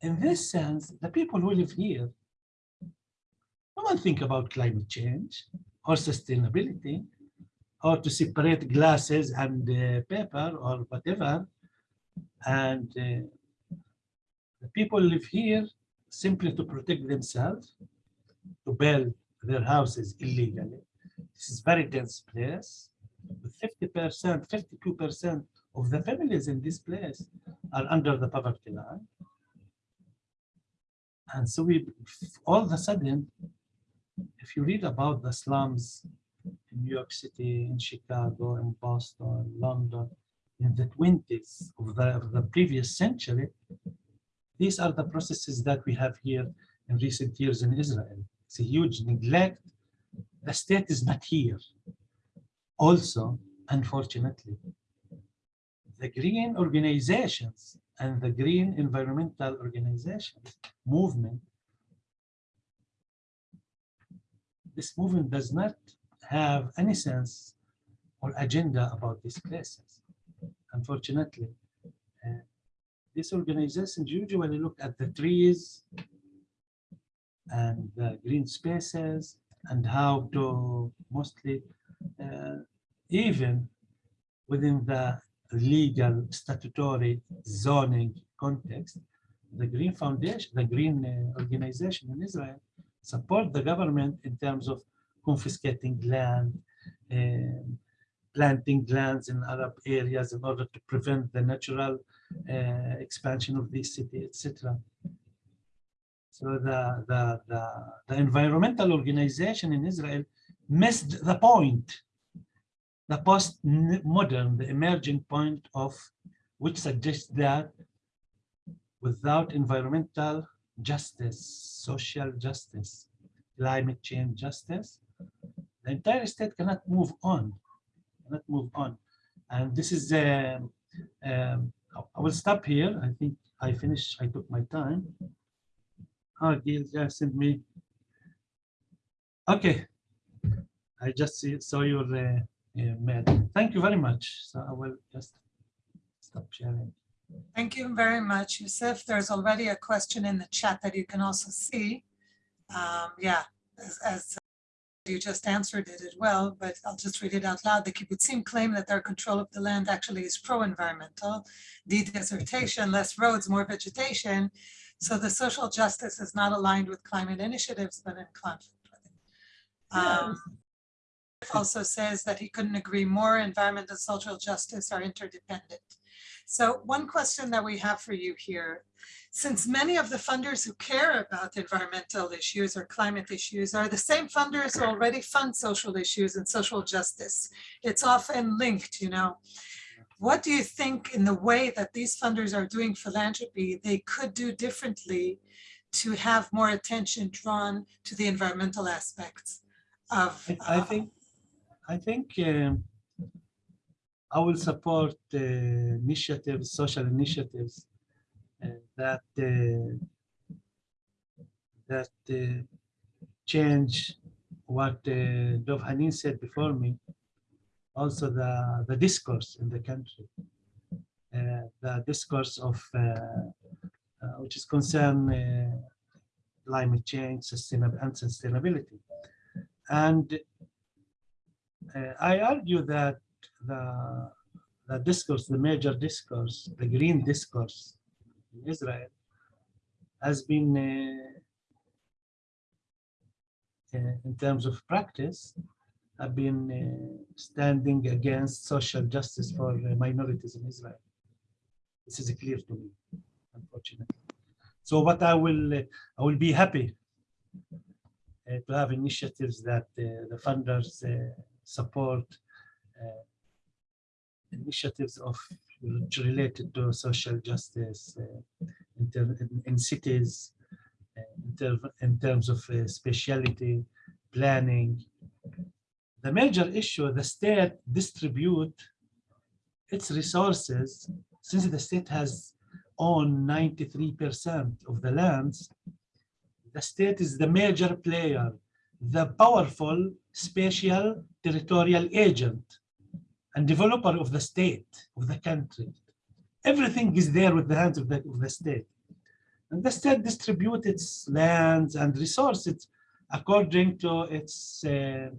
in this sense, the people who live here, no one think about climate change or sustainability or to separate glasses and uh, paper or whatever. And uh, the people live here simply to protect themselves, to build their houses illegally. This is very dense place. 50%, 52% of the families in this place are under the poverty line. And so we, all of a sudden, if you read about the slums in New York City, in Chicago, in Boston, London, in the 20s of the, of the previous century, these are the processes that we have here in recent years in Israel. It's a huge neglect. The state is not here. Also, unfortunately, the green organizations and the green environmental organizations movement this movement does not have any sense or agenda about these places. Unfortunately, uh, these organizations usually look at the trees and the green spaces and how to mostly uh, even within the legal statutory zoning context, the Green Foundation, the Green uh, organization in Israel support the government in terms of confiscating land, um, planting lands in Arab areas in order to prevent the natural uh, expansion of the city, etc. So the, the, the, the environmental organization in Israel missed the point, the post-modern, the emerging point of which suggests that without environmental justice, social justice, climate change justice, the entire state cannot move on, cannot move on. And this is, um, um, I- I will stop here. I think I finished, I took my time. Oh, Gil just sent me. Okay. I just see, saw your uh, mail. Thank you very much. So I will just stop sharing. Thank you very much, Yusuf. There's already a question in the chat that you can also see. Um, yeah, as, as you just answered it as well, but I'll just read it out loud. The kibbutzim claim that their control of the land actually is pro-environmental, de-desertation, less roads, more vegetation. So the social justice is not aligned with climate initiatives, but in conflict with it. Um, Also says that he couldn't agree more, environment and social justice are interdependent. So one question that we have for you here, since many of the funders who care about environmental issues or climate issues are the same funders who already fund social issues and social justice, it's often linked, you know. What do you think in the way that these funders are doing philanthropy, they could do differently to have more attention drawn to the environmental aspects of? I I uh, think, I think um, I will support uh, initiatives, social initiatives uh, that uh, that uh, change what uh, Dov Khenin said before me. Also, the the discourse in the country, uh, the discourse of uh, uh, which is concern uh, climate change, sustainable and sustainability, and I argue that the, the discourse, the major discourse, the green discourse in Israel has been, uh, uh, in terms of practice, have been uh, standing against social justice for uh, minorities in Israel. This is clear to me, unfortunately. So what I will, uh, I will be happy uh, to have initiatives that uh, the funders uh, support uh, initiatives of related to social justice uh, in, cities, uh, in, ter- in terms of speciality, planning. The major issue, the state distribute its resources, since the state has owned 93% of the lands, the state is the major player, the powerful spatial territorial agent and developer of the state, of the country. Everything is there with the hands of the, of the state. And the state distributes its lands and resources according to its uh,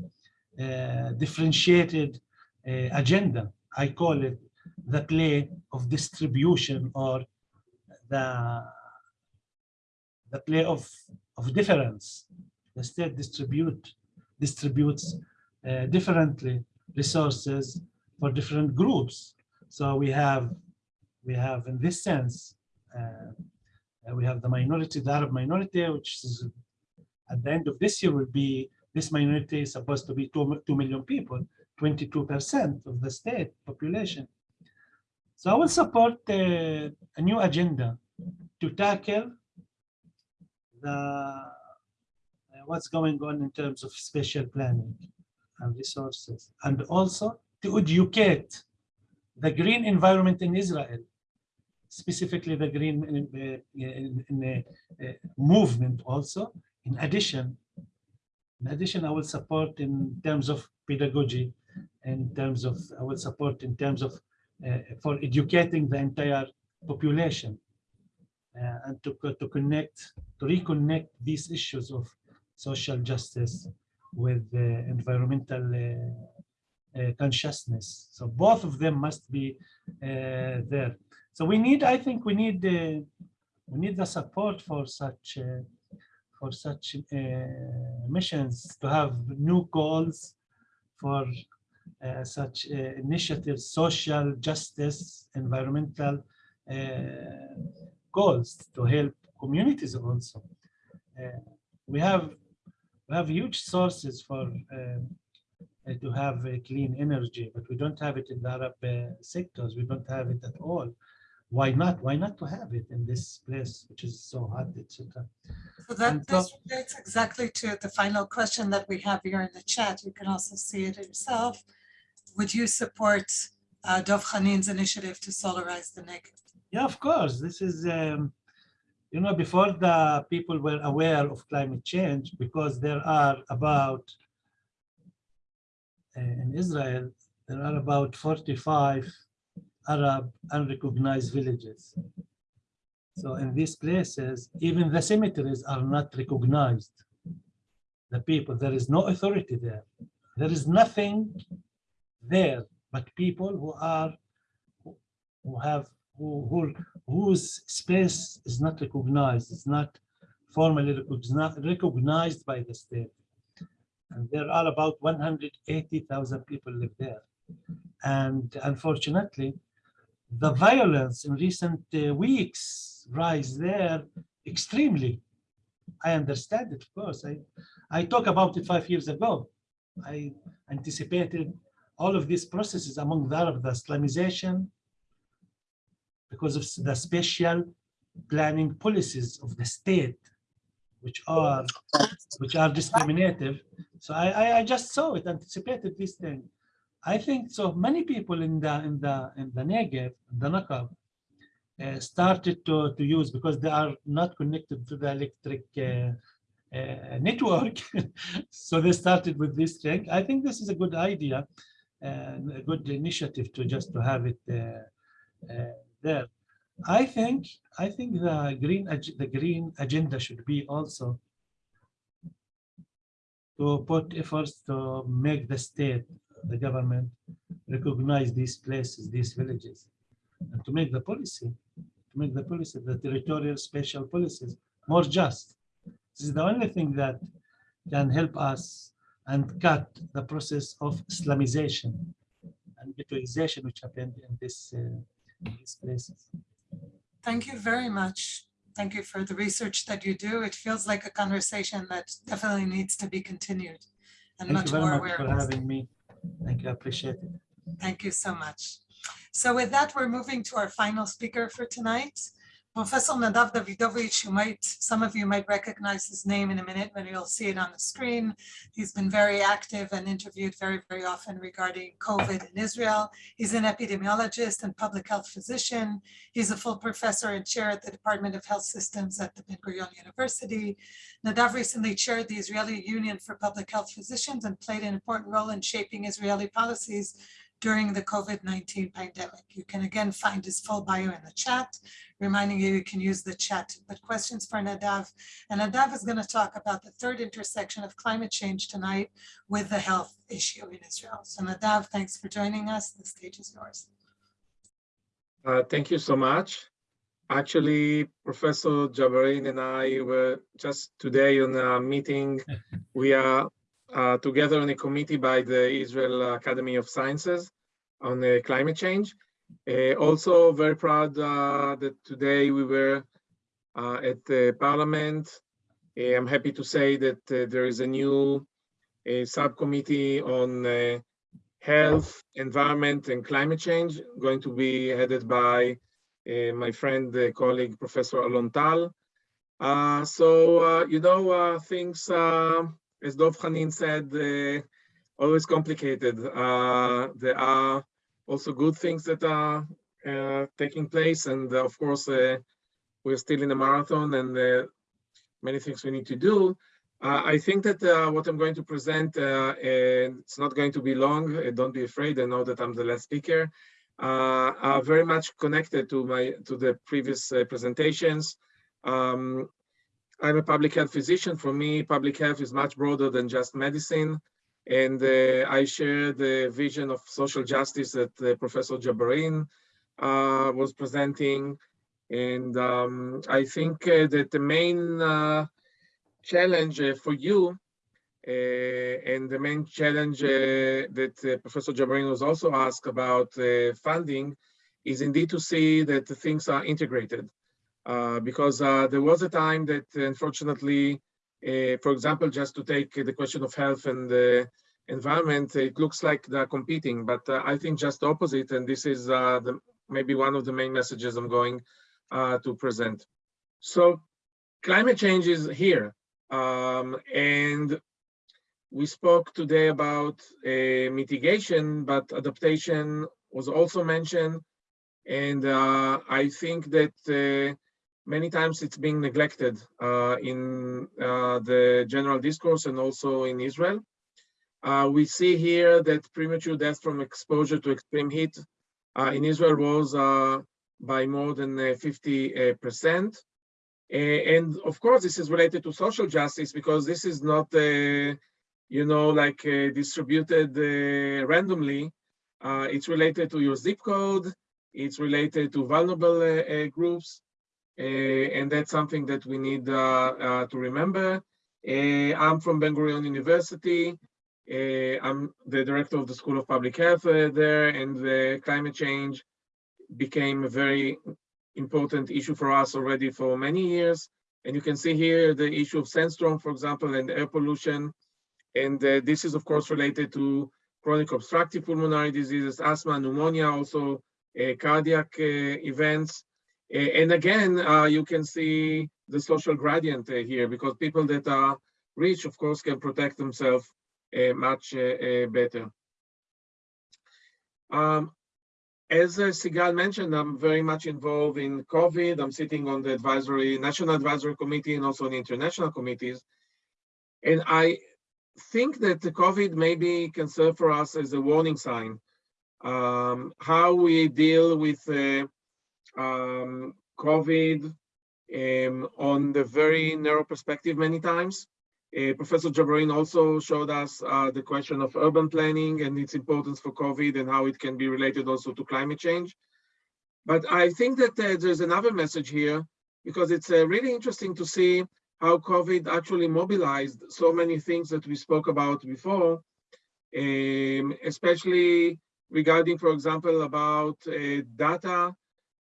uh, differentiated uh, agenda. I call it the play of distribution or the, the play of, of difference. The state distribute, distributes uh, differently resources for different groups. So we have, we have in this sense, uh, we have the minority, the Arab minority, which is at the end of this year will be, this minority is supposed to be two, 2 million people, 22% of the state population. So I will support uh, a new agenda to tackle the what's going on in terms of spatial planning and resources, and also to educate the green environment in Israel, specifically the green uh, in, in, uh, uh, movement also. In addition, in addition, I will support in terms of pedagogy, in terms of, I will support in terms of uh, for educating the entire population uh, and to, to connect, to reconnect these issues of social justice with environmental uh, uh, consciousness. So both of them must be uh, there. So we need, I think we need, we need the support for such, for such uh, missions to have new goals for uh, such uh, initiatives, social justice, environmental goals to help communities also. We have we have huge sources for um, uh, to have clean energy, but we don't have it in the Arab uh, sectors. We don't have it at all. why not? Why not to have it in this place, which is so hot, etc. So that, And so- this relates exactly to the final question that we have here in the chat. You can also see it yourself. Would you support uh, Dov Khenin's initiative to solarize the Negev? Yeah, of course. This is, um, you know, before the people were aware of climate change, because there are about, uh, in Israel, there are about 45 Arab unrecognized villages. So in these places, even the cemeteries are not recognized. The people, there is no authority there. There is nothing there but people who are, who- who have who, who, whose space is not recognized, is not formally recognized by the state. And there are about 180,000 people live there. And unfortunately, the violence in recent uh, weeks rise there extremely. I understand it, of course. I, I talked about it five years ago. I anticipated all of these processes among the Arab, the slumization, because of the special planning policies of the state, which are which are discriminative. So I, I, I just saw it, anticipated this thing. I think so. Many people in the in the in the Negev, the Nakab, uh, started to to use because they are not connected to the electric uh, uh, network. so they started with this thing. I think this is a good idea and a good initiative to just to have it uh, uh, there. I think I think the green the green agenda should be also to put efforts to make the state, the government, recognize these places, these villages, and to make the policy, to make the policy, the territorial special policies more just. This is the only thing that can help us and cut the process of slumization and ghettoization which happened in this uh, these places. Thank you very much. Thank you for the research that you do. It feels like a conversation that definitely needs to be continued and Thank you very more much for having me. Thank you, I appreciate it. Thank you so much. So with that, we're moving to our final speaker for tonight. Professor Nadav Davidovich, you might, some of you might recognize his name in a minute when you'll see it on the screen. He's been very active and interviewed very, very often regarding COVID in Israel. He's an epidemiologist and public health physician. He's a full professor and chair at the Department of Health Systems at the Ben Gurion University. Nadav recently chaired the Israeli Union for Public Health Physicians and played an important role in shaping Israeli policies during the COVID-19 pandemic. You can again find his full bio in the chat, reminding you you can use the chat to put questions for Nadav. And Nadav is going to talk about the third intersection of climate change tonight with the health issue in Israel. So Nadav, thanks for joining us. The stage is yours. Uh, Thank you so much. Actually, Professor Jabarin and I were just today on a meeting. We are uh, together on a committee by the Israel Academy of Sciences on uh, climate change. Uh, Also very proud uh, that today we were at the parliament. I'm happy to say that there is a new subcommittee on health, environment, and climate change, going to be headed by uh, my friend, uh, colleague, Professor Alon Tal. Uh, so, you know, things, as Dov Khenin said, uh, always complicated. Uh, there are also good things that are uh, taking place. And of course, we're still in a marathon and many things we need to do. Uh, I think that uh, what I'm going to present, uh, and it's not going to be long. don't be afraid. I know that I'm the last speaker. Are very much connected to my to the previous presentations. Um, I'm a public health physician. For me, public health is much broader than just medicine. And uh, I share the vision of social justice that uh, Professor Jabarin uh, was presenting. And um, I think uh, that the main uh, challenge uh, for you and the main challenge that Professor Jabarin was also asked about funding is indeed to see that things are integrated. Uh, because uh, there was a time that unfortunately, uh, for example, just to take the question of health and the environment, it looks like they're competing, but I think just the opposite, and this is the maybe one of the main messages I'm going to present. So climate change is here. Um, and we spoke today about uh, mitigation, but adaptation was also mentioned. And uh, I think that uh, many times it's being neglected uh, in uh, the general discourse and also in Israel. Uh, we see here that premature death from exposure to extreme heat uh, in Israel rose uh, by more than uh, 50%. and of course, this is related to social justice because this is not, uh, you know, like uh, distributed uh, randomly. Uh, it's related to your zip code. It's related to vulnerable uh, uh, groups. Uh, and that's something that we need uh, uh, to remember. Uh, I'm from Ben Gurion University. Uh, I'm the director of the School of Public Health uh, there, and the climate change became a very important issue for us already for many years. And you can see here the issue of sandstorm, for example, and air pollution. And uh, this is, of course, related to chronic obstructive pulmonary diseases, asthma, pneumonia, also uh, cardiac uh, events. And again, uh, you can see the social gradient uh, here because people that are rich, of course, can protect themselves uh, much uh, uh, better. Um, as uh, Sigal mentioned, I'm very much involved in COVID. I'm sitting on the advisory, national advisory committee and also on international committees. And I think that the COVID maybe can serve for us as a warning sign. Um, how we deal with uh, um, COVID um, on the very narrow perspective many times. Uh, Professor Jabarin also showed us uh, the question of urban planning and its importance for COVID and how it can be related also to climate change. But I think that uh, there's another message here because it's uh, really interesting to see how COVID actually mobilized so many things that we spoke about before, um, especially regarding, for example, about uh, data,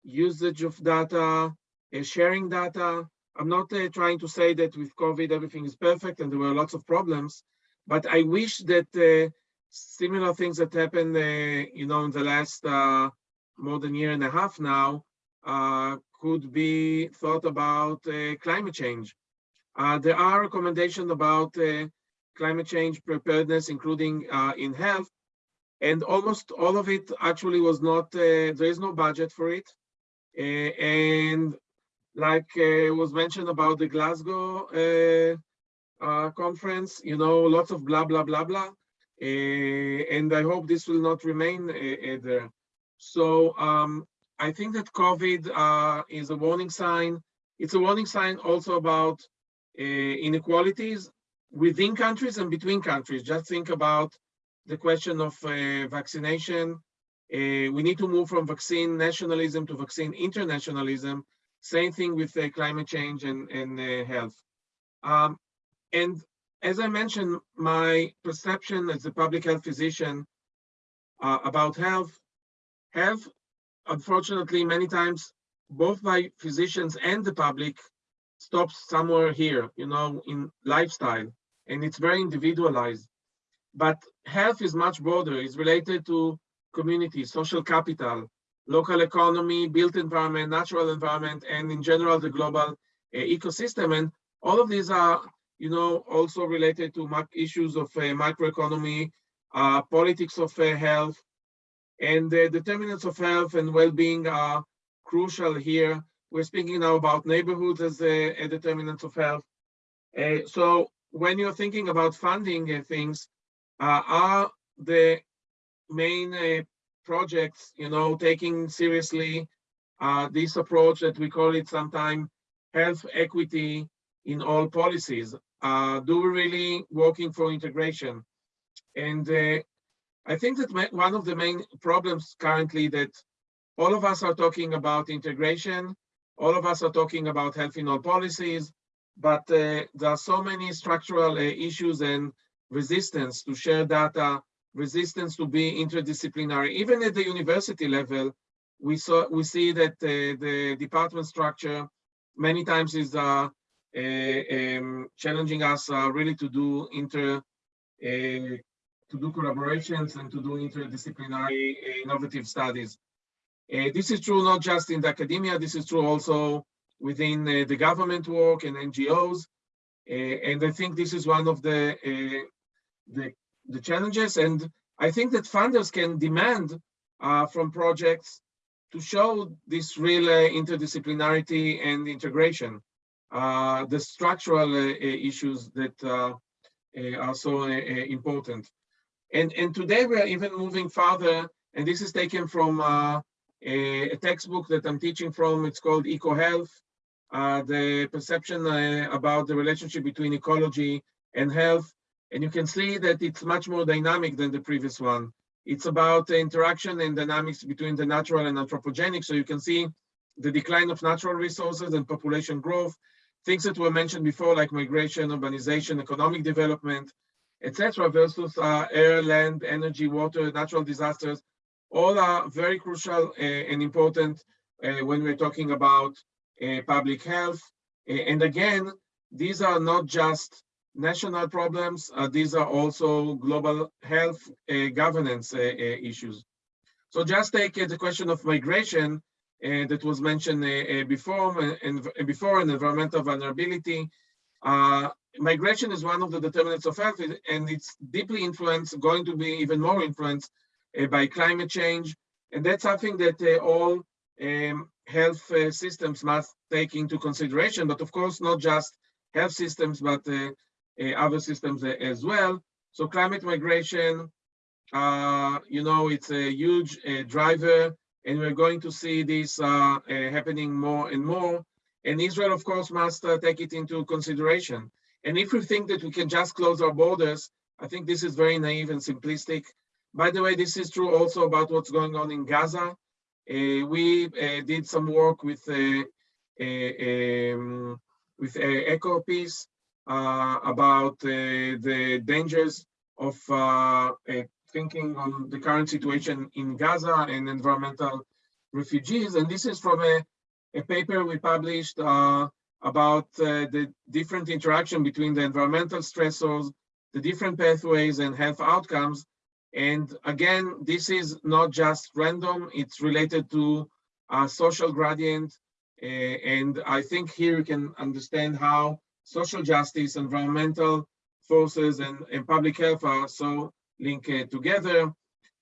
usage of data, uh, sharing data. I'm not uh, trying to say that with COVID everything is perfect and there were lots of problems, but I wish that uh, similar things that happened, you know, in the last more than year and a half now, could be thought about climate change. There are recommendations about climate change preparedness, including uh, in health, and almost all of it actually was not, uh, there is no budget for it. Uh, and like uh, was mentioned about the Glasgow uh, uh, conference, you know, lots of blah, blah, blah, blah. And I hope this will not remain there. So um, I think that COVID uh, is a warning sign. It's a warning sign also about uh, inequalities within countries and between countries. Just think about the question of uh, vaccination. Uh, we need to move from vaccine nationalism to vaccine internationalism. Same thing with uh, climate change and, and uh, health. Um, and as I mentioned, my perception as a public health physician uh, about health, health, unfortunately, many times, both by physicians and the public stops somewhere here, you know, in lifestyle, and it's very individualized. But health is much broader. It's related to community, social capital, local economy, built environment, natural environment, and in general, the global uh, ecosystem. And all of these are, you know, also related to issues of uh, microeconomy, uh, politics of uh, health, and the determinants of health and well-being are crucial here. We're speaking now about neighborhoods as a, a determinant of health. So when you're thinking about funding things, uh, are the main uh, projects, you know, taking seriously uh, this approach that we call it sometimes health equity in all policies? Uh, do we really working for integration? And I think that one of the main problems currently that all of us are talking about integration, all of us are talking about health in all policies, but uh, there are so many structural uh, issues and resistance to share data, resistance to be interdisciplinary. Even at the university level, we saw we see that uh, the department structure many times is uh, um, challenging us uh, really to do inter uh, to do collaborations and to do interdisciplinary uh, innovative studies. This is true not just in the academia, this is true also within the government work and NGOs. Uh, and I think this is one of the, uh, the, the challenges. And I think that funders can demand uh, from projects to show this real uh, interdisciplinarity and integration, uh, the structural uh, issues that uh, uh, are so uh, uh, important. And, and today we are even moving further, and this is taken from uh, a, a textbook that I'm teaching from. It's called Eco Health, uh, the perception uh, about the relationship between ecology and health. And you can see that it's much more dynamic than the previous one. It's about the interaction and dynamics between the natural and anthropogenic. So you can see the decline of natural resources and population growth, things that were mentioned before, like migration, urbanization, economic development, etc., versus uh, air, land, energy, water, natural disasters. All are very crucial uh, and important uh, when we're talking about uh, public health. And again, these are not just national problems, uh, these are also global health uh, governance uh, issues. So just take the question of migration that was mentioned before, and before and environmental vulnerability. Migration is one of the determinants of health, and it's deeply influenced, going to be even more influenced by climate change. And that's something that all um, health uh, systems must take into consideration, but of course, not just health systems, but uh, other systems as well. So climate migration, uh, you know, it's a huge uh, driver, and we're going to see this uh, uh, happening more and more. And Israel, of course, must uh, take it into consideration. And if we think that we can just close our borders, I think this is very naive and simplistic. By the way, this is true also about what's going on in Gaza. Uh, we uh, did some work with uh, um, with uh, EcoPeace about uh, the dangers of uh, uh, thinking on the current situation in Gaza and environmental refugees. And this is from a, a paper we published uh, about uh, the different interaction between the environmental stressors, the different pathways and health outcomes. And again, this is not just random, it's related to a social gradient. Uh, and I think here you can understand how social justice, environmental forces, and, and public health are so linked uh, together.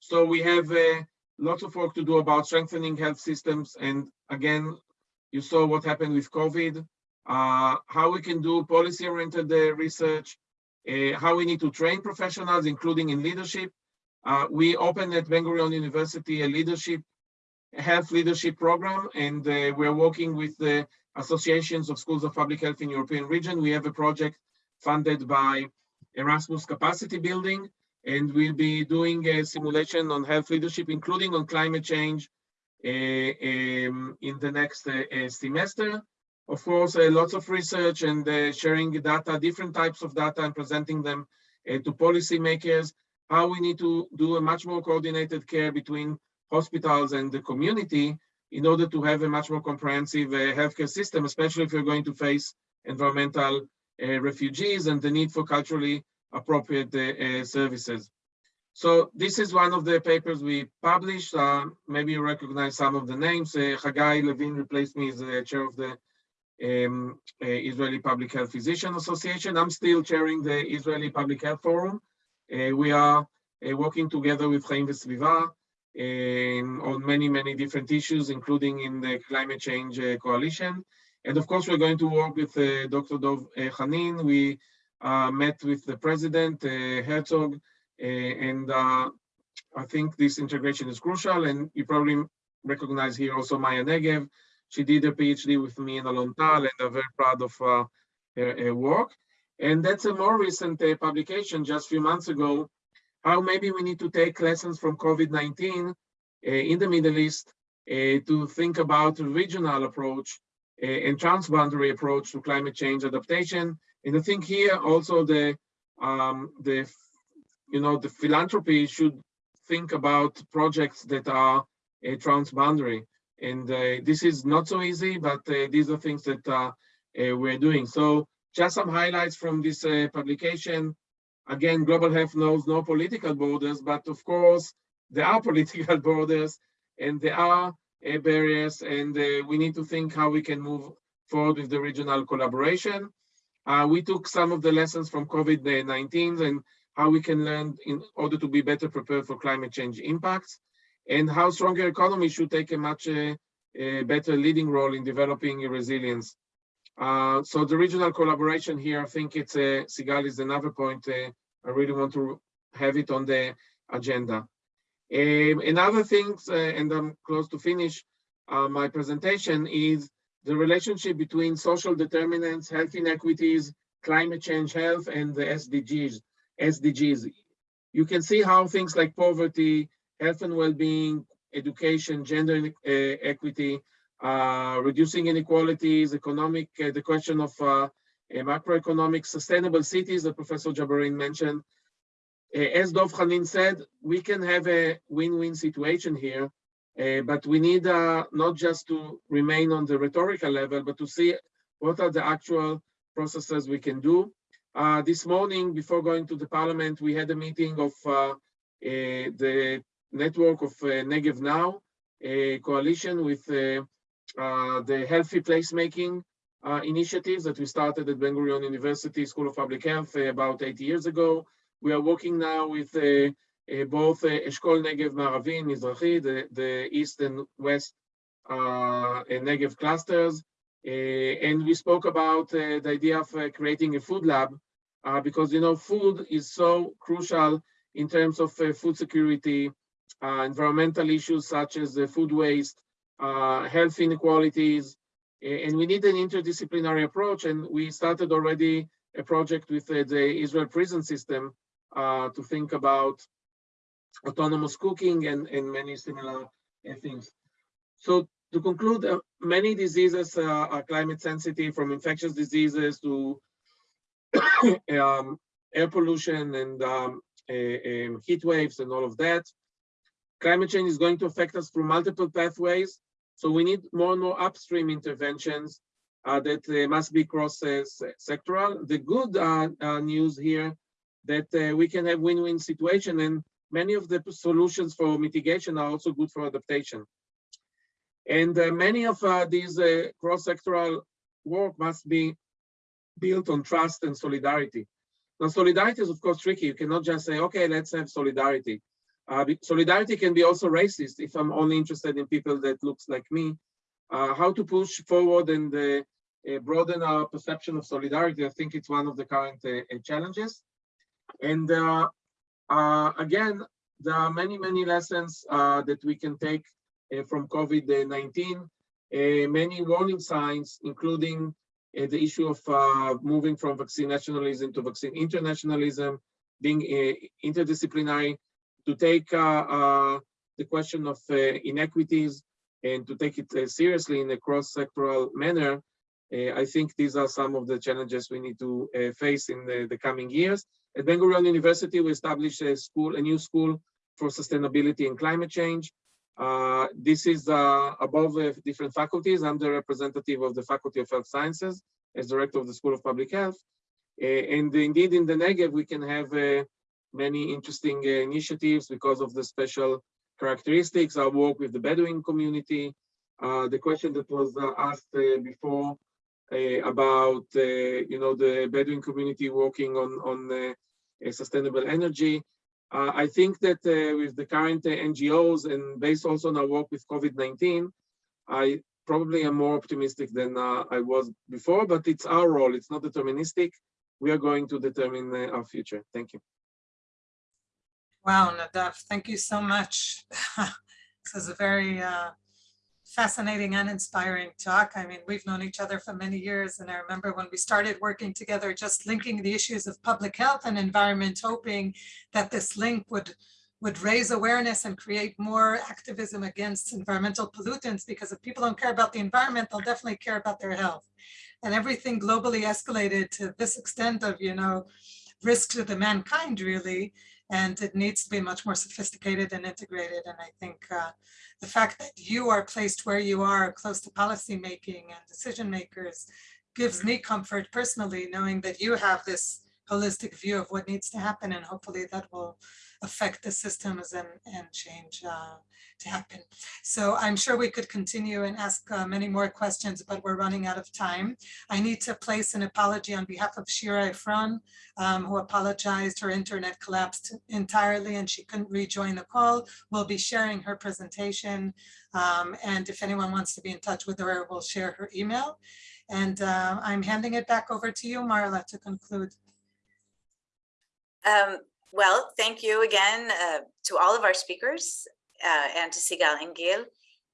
So we have uh, lots of work to do about strengthening health systems. And again, you saw what happened with COVID, uh, how we can do policy-oriented uh, research, uh, how we need to train professionals, including in leadership. Uh, we opened at Ben Gurion University a leadership, health leadership program, and we're working with the associations of schools of public health in European region. We have a project funded by Erasmus capacity building, and we'll be doing a simulation on health leadership, including on climate change uh, um, in the next uh, semester. Of course, uh, lots of research and sharing data, different types of data and presenting them to policymakers, how we need to do a much more coordinated care between hospitals and the community in order to have a much more comprehensive uh, healthcare system, especially if you're going to face environmental uh, refugees and the need for culturally appropriate uh, services. So this is one of the papers we published. Uh, maybe you recognize some of the names. Uh, Hagai Levine replaced me as the chair of the um, uh, Israeli Public Health Physician Association. I'm still chairing the Israeli Public Health Forum. Uh, we are working together with Chaim Vesviva um, on many, many different issues, including in the climate change uh, coalition. And of course, we're going to work with uh, Dr. Dov uh, Khenin. We met with the president, Herzog, and I think this integration is crucial. And you probably recognize here also Maya Negev. She did a PhD with me in Alon Tal, and I'm very proud of her, her work. And that's a more recent uh, publication just a few months ago, how maybe we need to take lessons from COVID-19 uh, in the Middle East uh, to think about a regional approach uh, and transboundary approach to climate change adaptation. And I think here also the, um, the, you know, the philanthropy should think about projects that are uh, transboundary. And this is not so easy, but these are things that uh, we're doing. So just some highlights from this publication. Again, global health knows no political borders, but of course, there are political borders and there are uh, barriers, and uh, we need to think how we can move forward with the regional collaboration. Uh, we took some of the lessons from COVID-19 and how we can learn in order to be better prepared for climate change impacts, and how stronger economies should take a much uh, uh, better leading role in developing resilience. Uh, so the regional collaboration here, I think it's uh, Sigal is another point. Uh, I really want to have it on the agenda. Um, another thing, uh, and I'm close to finish uh, my presentation, is the relationship between social determinants, health inequities, climate change health, and the SDGs. SDGs. You can see how things like poverty, health and well-being, education, gender equity, uh, reducing inequalities, economic, uh, the question of uh, macroeconomic sustainable cities that Professor Jabarin mentioned. Uh, as Dov Khenin said, we can have a win-win situation here, uh, but we need uh, not just to remain on the rhetorical level, but to see what are the actual processes we can do. this morning, before going to the parliament, we had a meeting of the network of Negev Now, a coalition with uh, Uh, the healthy placemaking uh, initiatives that we started at Ben Gurion University School of Public Health uh, about eight years ago. We are working now with uh, uh, both Eshkol Negev Maravi and Mizrahi, the, the east and west Negev clusters. and we spoke about the idea of creating a food lab because, you know, food is so crucial in terms of food security, environmental issues such as the food waste, uh, health inequalities, and we need an interdisciplinary approach. And we started already a project with uh, the Israel prison system uh, to think about autonomous cooking and, and many similar uh, things. So to conclude, uh, many diseases uh, are climate sensitive from infectious diseases to um, air pollution and um, um, heat waves and all of that. Climate change is going to affect us through multiple pathways. So we need more and more upstream interventions uh, that uh, must be cross-sectoral. The good uh, uh news here that uh, we can have win-win situation and many of the solutions for mitigation are also good for adaptation. And uh, many of these cross-sectoral work must be built on trust and solidarity. Now, solidarity is of course tricky. You cannot just say, okay, let's have solidarity. Uh, solidarity can be also racist if I'm only interested in people that looks like me. Uh, how to push forward and uh, uh broaden our perception of solidarity, I think it's one of the current uh, uh, challenges. And again, there are many, many lessons that we can take from COVID-19, many warning signs, including the issue of moving from vaccine nationalism to vaccine internationalism, being interdisciplinary, to take uh, uh, the question of uh, inequities and to take it seriously in a cross-sectoral manner, I think these are some of the challenges we need to face in the, the coming years. At Ben Gurion University, we established a school, a new school for sustainability and climate change. Uh, this is uh, above uh, different faculties. I'm the representative of the Faculty of Health Sciences as director of the School of Public Health. and indeed, in the Negev, we can have many interesting uh, initiatives because of the special characteristics. I work with the Bedouin community. Uh, the question that was uh, asked before about, you know, the Bedouin community working on, on sustainable energy. Uh, I think that uh, with the current uh, NGOs and based also on our work with COVID-19, I probably am more optimistic than I was before, but it's our role. It's not deterministic. We are going to determine our future. Thank you. Wow, Nadav, thank you so much. this is a very uh, fascinating and inspiring talk. I mean, we've known each other for many years, and I remember when we started working together, just linking the issues of public health and environment, hoping that this link would would raise awareness and create more activism against environmental pollutants because if people don't care about the environment, they'll definitely care about their health. And everything globally escalated to this extent of, you know, risk to the mankind really, and it needs to be much more sophisticated and integrated. And I think uh, the fact that you are placed where you are close to policy making and decision makers gives me comfort personally, knowing that you have this holistic view of what needs to happen and hopefully that will affect the systems and, and change uh, to happen. So I'm sure we could continue and ask uh, many more questions, but we're running out of time. I need to place an apology on behalf of Shira Efron, um, who apologized. Her internet collapsed entirely and she couldn't rejoin the call. We'll be sharing her presentation. um, and if anyone wants to be in touch with her, we'll share her email. And uh, I'm handing it back over to you, Marla, to conclude. Um, well, thank you again uh, to all of our speakers uh, and to Sigal and Gil.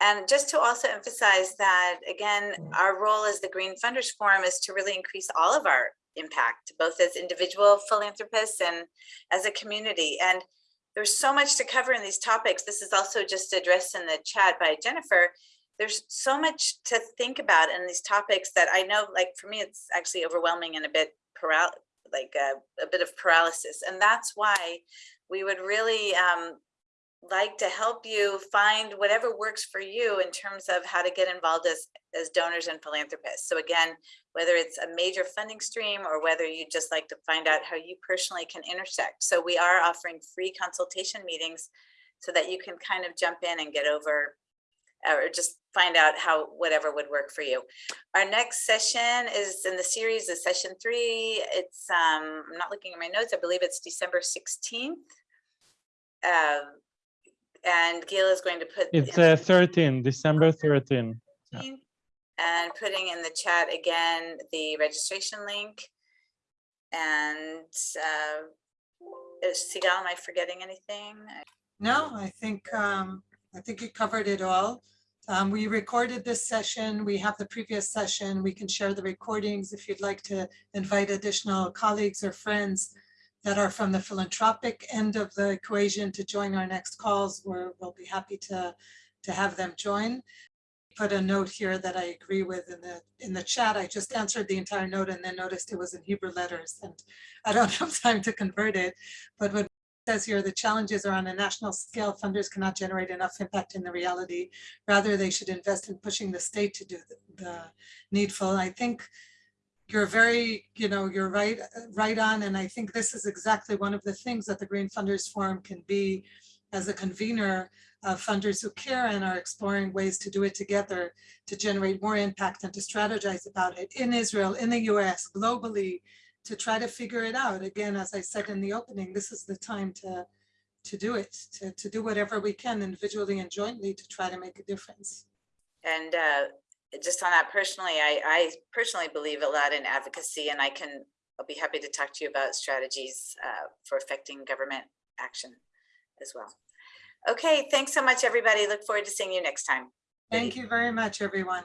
And just to also emphasize that, again, our role as the Green Funders Forum is to really increase all of our impact, both as individual philanthropists and as a community. And there's so much to cover in these topics. This is also just addressed in the chat by Jennifer. There's so much to think about in these topics that I know, like for me, it's actually overwhelming and a bit like a, a bit of paralysis. And that's why we would really um, like to help you find whatever works for you in terms of how to get involved as, as donors and philanthropists. So again, whether it's a major funding stream or whether you just like to find out how you personally can intersect. So we are offering free consultation meetings so that you can kind of jump in and get over or just find out how whatever would work for you. Our next session is in the series is session three. It's, um, I'm not looking at my notes. I believe it's December 16th. Um, and Gil is going to put. It's uh, 13, December 13. yeah. And putting in the chat again, the registration link. And uh, is Sigal, am I forgetting anything? No, I think, um, I think you covered it all. Um, we recorded this session. We have the previous session. We can share the recordings if you'd like to invite additional colleagues or friends that are from the philanthropic end of the equation to join our next calls. We're, we'll be happy to, to have them join. Put a note here that I agree with in the, in the chat. I just answered the entire note and then noticed it was in Hebrew letters and I don't have time to convert it. But what says here, the challenges are on a national scale. Funders cannot generate enough impact in the reality. Rather, they should invest in pushing the state to do the- the needful. I think you're very, you know, you're right, right on. And I think this is exactly one of the things that the Green Funders Forum can be as a convener of funders who care and are exploring ways to do it together to generate more impact and to strategize about it in Israel, in the US, globally, to try to figure it out. Again, as I said in the opening, this is the time to, to do it, to, to do whatever we can individually and jointly to try to make a difference. And uh, just on that personally, I, I personally believe a lot in advocacy and I can, I'll be happy to talk to you about strategies uh, for affecting government action as well. Okay, thanks so much, everybody. Look forward to seeing you next time. Thank you very much, everyone.